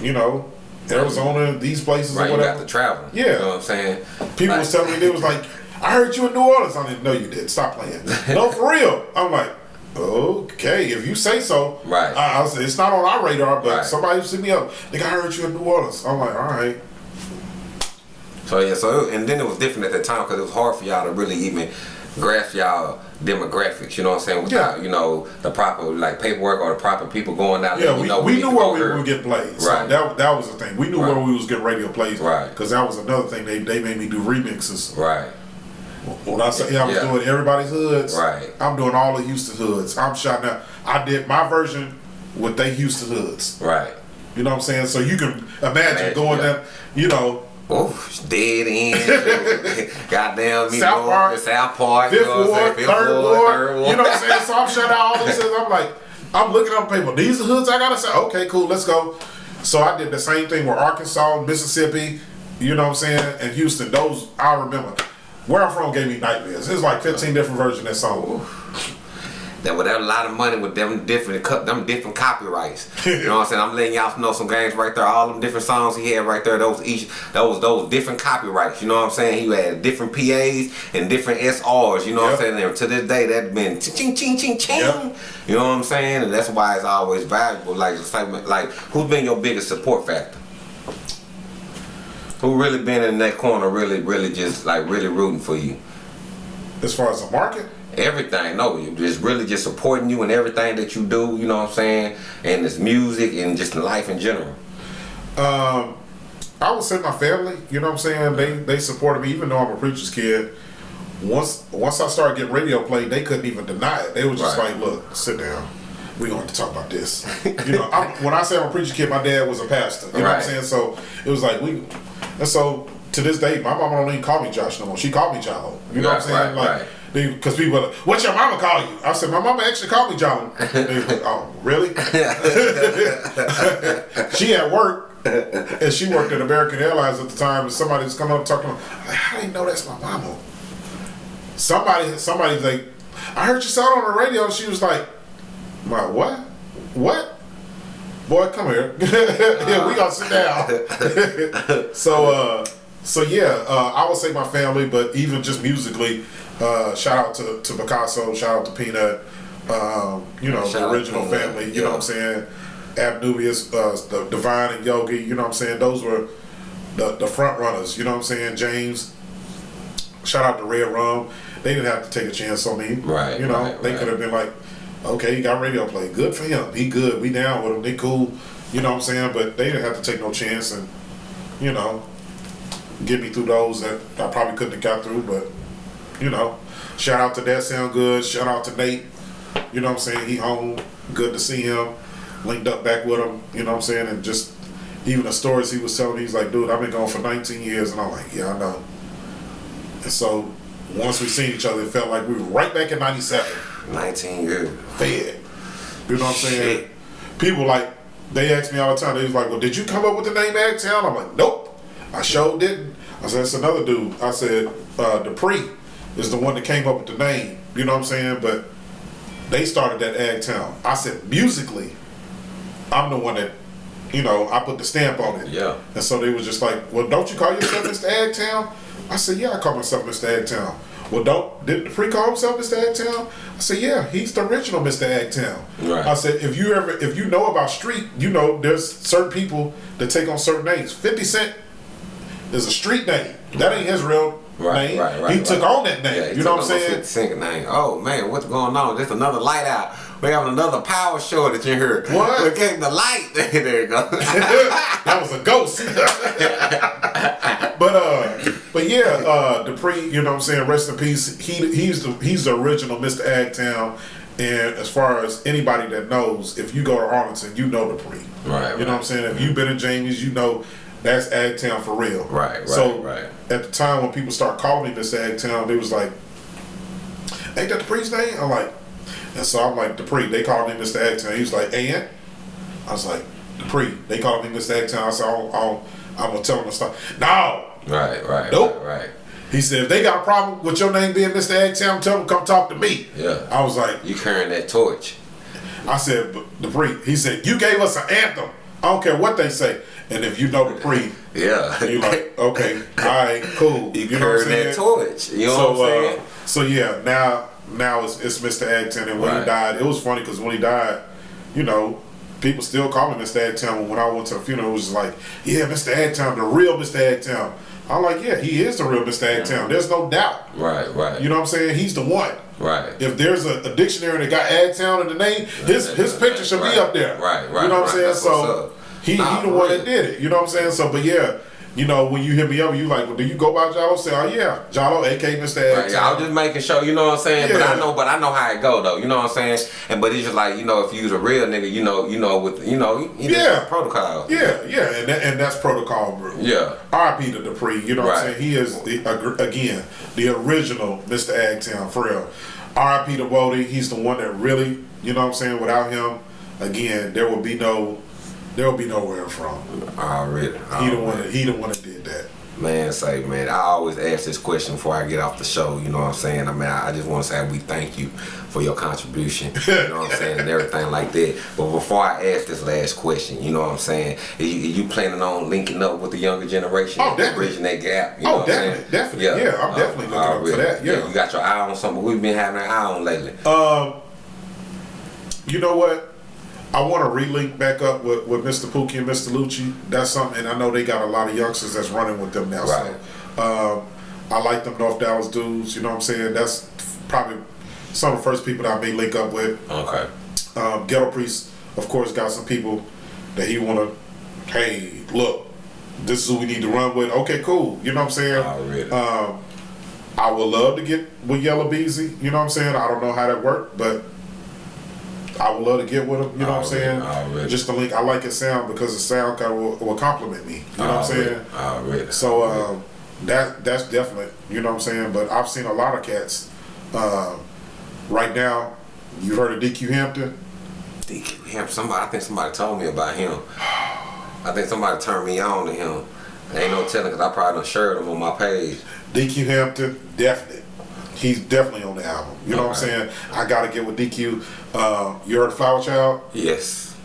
you know, Arizona. These places right. or You whatever. got to travel. Yeah. You know what I'm saying? People Like- was telling me they was like, I heard you in New Orleans. I didn't know you did. Stop playing. *laughs* no, for real. I'm like, okay, if you say so. Right. I, I was, it's not on our radar, but Right. somebody see me up. They got heard you in New Orleans. I'm like, all right. So yeah, so and then it was different at the time because it was hard for y'all to really even grasp y'all demographics. You know what I'm saying? Without Yeah. you know the proper like paperwork or the proper people going down there. Yeah, you we, know, we need knew where we would get played. So Right. that, that was the thing. We knew Right. where we was getting radio plays. Right. Because that was another thing. They, they made me do remixes. Right. When I say yeah, I'm Yeah. doing everybody's hoods, Right. I'm doing all the Houston hoods. I'm shouting out. I did my version with they Houston hoods. Right. You know what I'm saying? So you can imagine, Imagine, going yeah. there, you know, Oof, dead end. *laughs* Goddamn, me South Park, South Park. Fifth you know what Ward. Fifth Third Ward, Ward. Third You know what I'm saying? So I'm shutting out all these *laughs* hoods. I'm like, I'm looking up paper. These are hoods I gotta say. Okay, cool, let's go. So I did the same thing with Arkansas, Mississippi, you know what I'm saying, and Houston. Those I remember. Where I'm from gave me nightmares. There's like 15 different versions of that song. That with that a lot of money with them different them different copyrights. *laughs* You know what I'm saying? I'm letting y'all know some games right there. All them different songs he had right there. Those each those those different copyrights. You know what I'm saying? He had different PAs and different SRs. You know what I'm saying? And to this day, that's been ching ching ching ching. Yep. You know what I'm saying? And that's why it's always valuable. Like like like who's been your biggest support factor? Who really been in that corner? Really, really just like really rooting for you. As far as the market, Everything, no, you just really just supporting you in everything that you do. You know what I'm saying? And it's music and just life in general. um, I would say my family. You know what I'm saying? They they supported me, even though I'm a preacher's kid. Once once I started getting radio play, they couldn't even deny it. They was just Right. like, "Look, sit down. We going to talk about this." you know, I'm, when I say I'm a preacher's kid, my dad was a pastor. You know what I'm Right. saying? So it was like we, and so to this day, my mama don't even call me Josh no more. She called me Jalo. You know what I'm saying? right, like. right. Because people, are like, what's your mama call you? I said, my mama actually called me Jalo. Like, oh, really? *laughs* she at work and she worked at American Airlines at the time and somebody was coming up talking like, how do you know that's my mama? Somebody somebody's like, I heard you sound on the radio and she was like, My what? What? Boy, come here. *laughs* yeah, we gonna sit down. *laughs* so uh so yeah, uh, I would say my family, but even just musically, uh, shout out to, to Picasso, shout out to Peanut, um, you know, Shout the original family, you know what I'm saying? Abnubius, uh, the Divine and Yogi, you know what I'm saying? Those were the, the front runners, you know what I'm saying? James, shout out to Red Rum. They didn't have to take a chance on me. Right, You know, right, they right. could have been like, okay, he got radio play. Good for him. He good. We down with him. They cool. You know what I'm saying? But they didn't have to take no chance and, you know, get me through those that I probably couldn't have got through. But, you know, shout out to That Sound Good. Shout out to Nate. You know what I'm saying? He home. Good to see him. Linked up back with him. You know what I'm saying? And just even the stories he was telling, he's like, dude, I've been gone for 19 years. And I'm like, yeah, I know. And so once we seen each other, it felt like we were right back in 97 19 years. fed. You know what I'm saying? Shit. People like they ask me all the time. They was like, "Well, did you come up with the name Agtown?" I'm like, "Nope, I sure didn't." I said, "It's another dude." I said, uh, "Dupree is the one that came up with the name." You know what I'm saying? But they started that Agtown. I said, musically, I'm the one that, you know, I put the stamp on it. Yeah. And so they was just like, "Well, don't you call yourself Mr. Agtown?" I said, "Yeah, I call myself Mr. Agtown." Well, don't did Dupree call himself Mr. Agtown? I said, "Yeah, he's the original Mr. Agtown." Right. I said, "If you ever, if you know about street, you know there's certain people that take on certain names. Fifty Cent is a street name. That ain't his real Right, name. right, right. he took on that name. Yeah, you know what I'm saying? 50 name. Oh man, what's going on? Just another light out. We having another power shortage in here. What? We came the light. *laughs* there you go. *laughs* that was a ghost. but uh, but yeah, uh, Dupree, you know what I'm saying? Rest in peace. He he's the he's the original Mr. Agtown. And as far as anybody that knows, if you go to Arlington, you know Dupree. Right, You know what I'm saying? If you've been in Jamie's, you know that's Agtown for real. Right, right, So right. at the time when people start calling me Mr. Agtown, they was like, "Ain't that Dupree's name?" I'm like, and so I'm like Dupree. They called me Mr. Agtown. He was like, "And?" I was like, "Dupree." They called me Mr. Agtown. I said, "I'll, I'll, I'm gonna tell them to stop." No. right, right, Nope. right, right. He said, if they got a problem with your name being Mr. Agtown, tell them come talk to me. Yeah. I was like, You carrying that torch. I said, "But Dupree. He said, you gave us an anthem. I don't care what they say. And if you know Dupree, *laughs* Yeah. you like, *laughs* okay, all right, cool. you, You know what I'm carrying that saying? torch. You know so, what I'm saying? uh, so yeah, now now it's, it's Mr. Agtown, and when Right. he died, it was funny because when he died, you know, people still call me Mr. Agtown. When I went to the funeral, it was like, yeah, Mr. Agtown, the real Mr. Agtown. I'm like, yeah, he is the real Mr. Agtown. There's no doubt. right, right. You know what I'm saying? He's the one. right. If there's a, a dictionary that got Agtown in the name, his his picture should Right, be up there. right, right, You know what right. I'm saying? That's So he Nah, he the one that did it. You know what I'm saying? So, but yeah, you know when you hit me up, you like, well, do you go by Jalo? Say, oh yeah, Jalo, aka Mr. Right, I was just making sure, you know what I'm saying. Yeah. But I know, but I know how it go though. You know what I'm saying. And but it's just like you know, if you was a real nigga, you know, you know, with you know, you, you Yeah. protocol. Yeah, yeah, and that, and that's protocol, bro. Yeah. R.I.P. to Dupree. You know what I'm saying? He is the, again the original Mr. Agtown for real. R.I.P. to Wody. He's the one that really, you know what I'm saying. Without him, again, there will be no, there will be nowhere from. Already. He the one that he the one that did that. Man, say man, I always ask this question before I get off the show. You know what I'm saying? I mean, I just want to say we thank you for your contribution. You know what I'm *laughs* saying, and everything like that. But before I ask this last question, you know what I'm saying? Are you, are you planning on linking up with the younger generation? Oh, definitely. bridging that gap. You Oh, know I'm definitely, definitely. Yeah, yeah I'm definitely looking up for already. that, yeah. you got your eye on something we've been having an eye on lately. Um, you know what? I want to relink back up with, with Mr. Pookie and Mr. Lucci. That's something, and I know they got a lot of youngsters that's running with them now. Right. So, um, I like them North Dallas dudes. You know what I'm saying? That's probably some of the first people that I may link up with. Okay. Um, Ghetto Priest, of course, got some people that he want to. Hey, look, this is who we need to run with. Okay, cool. You know what I'm saying? Already. Um, I would love to get with Yella Beezy. You know what I'm saying? I don't know how that worked, but I would love to get with him. You know what I'm saying? Already. Just to link. I like his sound because the sound kind of will, will compliment me. You know what I'm saying? Already. So um, that that's definite. You know what I'm saying? But I've seen a lot of cats. Um, right now, you heard of DQ Hampton? DQ Hampton. Somebody. I think somebody told me about him. I think somebody turned me on to him. Ain't no telling because I probably done shared him on my page. DQ Hampton, definite. He's definitely on the album. You know what I'm saying? I gotta get with DQ. Um, you heard Flower Child? Yes.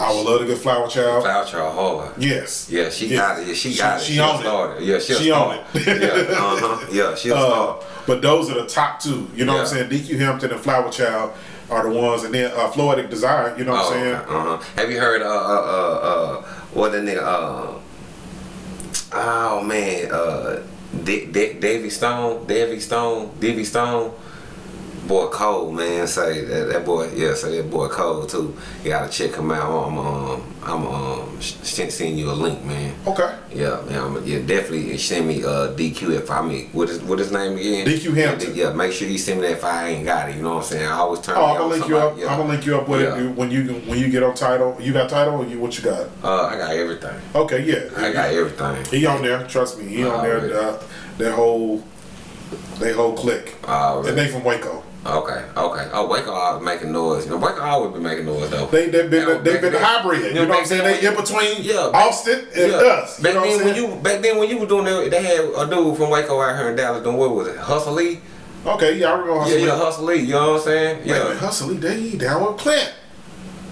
I would love to get Flower Child. Flower Child hard. Yes. Yeah, she Yes. got it. Yeah, she got it. She, She, on it. started. Yeah, she'll She on it. yeah, *laughs* uh huh. Yeah, she'll Uh, but those are the top two. You know what I'm saying? DQ Hampton and Flower Child are the ones, and then uh, Floetic Desire. You know what I'm saying? Uh huh. Have you heard uh uh uh uh what the nigga uh oh man uh Dick Dick Davy Stone Davy Stone Davy Stone boy Cole, man say that, that boy yeah say that boy Cole too you gotta check him out I'm um I'm um sh- send you a link man Okay. yeah man I'm, yeah definitely send me uh DQ if I mean what is what his name again DQ Hampton. yeah, make sure you send me that if I ain't got it you know what I'm saying I always turn Oh, I'm gonna link you up. yeah. I'm gonna link you up with Yeah. it when you when you get on Tidal. You got Tidal? Or you what you got? uh I got everything Okay, yeah. I got everything. He on there. Trust me. He on there. Uh, that whole they whole clique. Already. And they from Waco. Okay, okay. Oh, Waco always making noise. You know, Waco always been making noise though. They they've been Yeah, they've back been then- hybrid. You know what I'm saying? They in between Yeah, back- Austin and yeah. us. You Back know what then when you back then when you were doing that, they had a dude from Waco out here in Dallas doing what was it? Hustle Lee? Okay, yeah, I remember Yeah, Hustle yeah, Lee. Hustle Lee. You know what I'm saying? Wait Yeah. Hustle Lee, they down with Clint.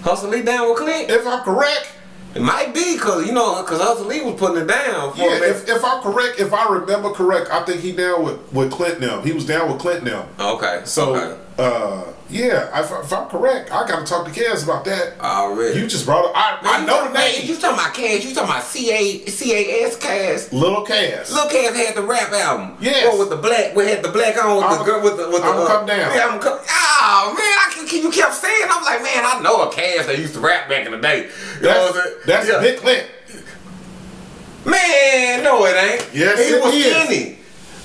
Hustle Lee down with Clint. If I'm correct, It might be cause you know, cause Hustle Lee was putting it down for yeah, if, if I'm correct, if I remember correct, I think he down with, with Clint now. He was down with Clint now. okay. So, okay. Uh, yeah, if, if I'm correct, I gotta talk to Kaz about that. already. You just brought up, I, Man, I know the man, name. You talking about Cash? You talking about C A C A S Cash? Little Kaz. Lil Cass had the rap album. Yes. One with the black, we had the black on with I'ma- the girl with the with the. I'ma come down. Yeah, I'm come. Oh man, I can, you kept saying. I'm like, man, I know a Cass that used to rap back in the day. You know That's, I'm saying? that's yeah. Big Clint. Man, no, it ain't. Yes, he it was is. skinny.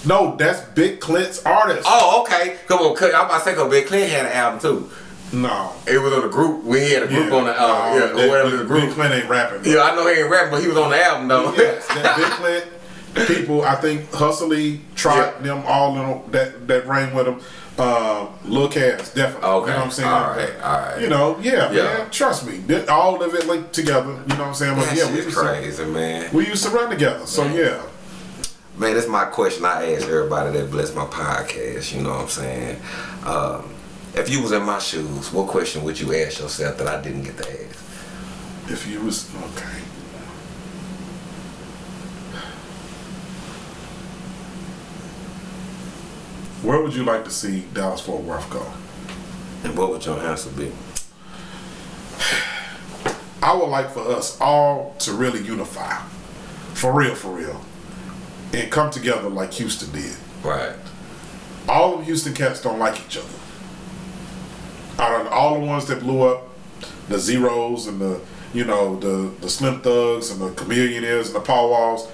No, that's Big Clint's artist. Oh, okay. Come on, I'm about to say, cause Big Clint had an album too. No. It was on the group. We had a group on the album. no, yeah, that- whatever Big, the group. Big Clint ain't rapping. Yeah, I know he ain't rapping, but he was on the album though. Yes, that Big *laughs* Clint people, I think Hustle Lee tried Yeah. them all in that that rang with him. Uh, Lil Cass, definitely. Okay, You know what I'm saying? all right, all right. You know, yeah, Yeah. man. Trust me, all of it linked together. You know what I'm saying? But yeah, we used, to, crazy, man. we used to run together. So yeah. Man, that's my question I ask everybody that bless my podcast. You know what I'm saying? Um, if you was in my shoes, what question would you ask yourself that I didn't get to ask? If you was okay. Where would you like to see Dallas Fort Worth go? And what would your answer be? *sighs* I would like for us all to really unify. For real, for real. And come together like Houston did. Right. All of Houston cats don't like each other. Out of all the ones that blew up, the Z-Ros and the, you know, the, the Slim Thugs and the Chamillionaires and the Paul Walls,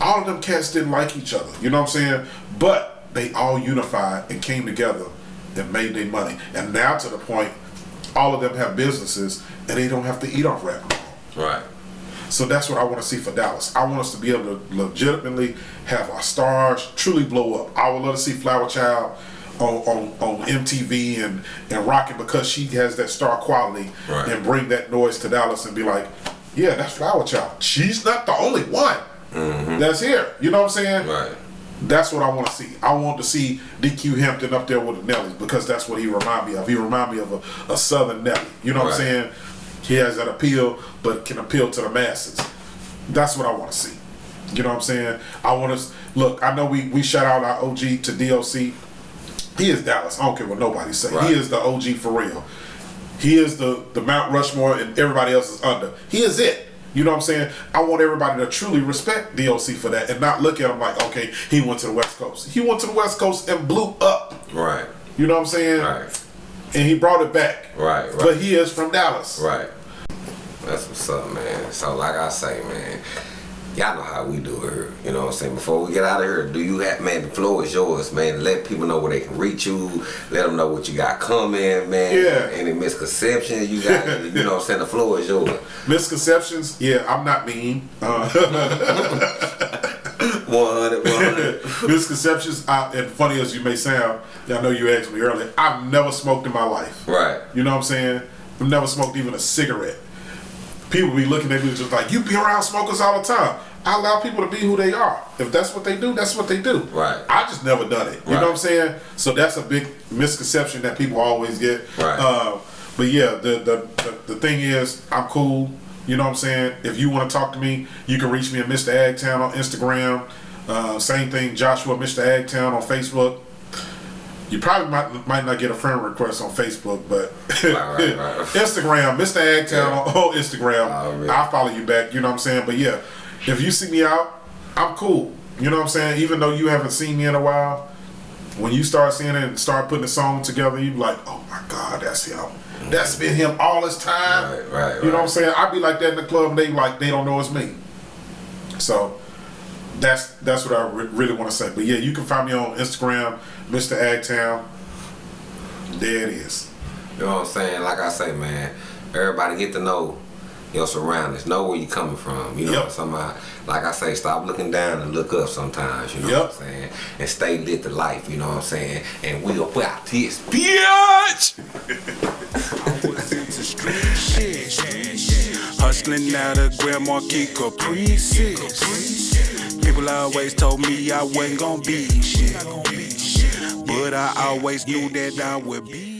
all of them cats didn't like each other. You know what I'm saying? But they all unified and came together and made their money. And now to the point, all of them have businesses and they don't have to eat off rap. Right. So that's what I want to see for Dallas. I want us to be able to legitimately have our stars truly blow up. I would love to see Flower Child on, on, on MTV and, and rocking because she has that star quality Right. and bring that noise to Dallas and be like, yeah, that's Flower Child. She's not the only one mm-hmm. that's here. You know what I'm saying? Right. That's what I want to see. I want to see DQ Hampton up there with the Nellies because that's what he remind me of. He remind me of a, a Southern Nelly. You know what I'm saying? He has that appeal, but can appeal to the masses. That's what I want to see. You know what I'm saying? I want to look. I know we we shout out our OG to DOC. He is Dallas. I don't care what nobody say. Right. He is the OG for real. He is the the Mount Rushmore, and everybody else is under. He is it. You know what I'm saying? I want everybody to truly respect DOC for that and not look at him like, okay, he went to the West Coast. He went to the West Coast and blew up. Right. You know what I'm saying? Right. And he brought it back. Right. Right. But he is from Dallas. Right. That's what's up, man. So like I say, man, y'all know how we do it here. You know what I'm saying? Before we get out of here, do you have man, the floor is yours, man. Let people know where they can reach you. Let them know what you got coming, man. Yeah. Any misconceptions you got, *laughs* you know what I'm saying? The floor is yours. Misconceptions? Yeah, I'm not mean. *laughs* *laughs* Uh, 100, 100. misconceptions, I, and funny as you may sound, I know you asked me earlier, I've never smoked in my life. right. You know what I'm saying? I've never smoked even a cigarette. People be looking at me just like, you be around smokers all the time. I allow people to be who they are. If that's what they do, that's what they do. Right. I just never done it. You Right. know what I'm saying? So that's a big misconception that people always get. Right. Uh, but yeah, the, the the the thing is, I'm cool. You know what I'm saying? If you want to talk to me, you can reach me at Mr. Agtown on Instagram. Uh, same thing, Joshua Mr. Agtown on Facebook. You probably might might not get a friend request on Facebook, but Right, right, right. *laughs* Instagram, Mr. Agtown Yeah. on, on Instagram. Already. I'll follow you back. You know what I'm saying? But yeah, if you see me out, I'm cool. You know what I'm saying? Even though you haven't seen me in a while, when you start seeing it and start putting a song together, you be like, oh my God, that's him. That's been him all this time. Right, right, You know what I'm saying? I'd be like that in the club and they like they don't know it's me. So that's that's what I re- really want to say. But yeah, you can find me on Instagram, Mr. Agtown. There it is. You know what I'm saying? Like I say, man, everybody get to know your surroundings. Know where you coming from. You know Yep. what I'm saying? Like I say, stop looking down and look up sometimes. You know Yep. what I'm saying? And stay lit to life. You know what I'm saying? And we about this bitch. I was into street shit. Hustling out of Grand Marquis Caprices. People always told me I wasn't gonna be shit. But I always knew that I would be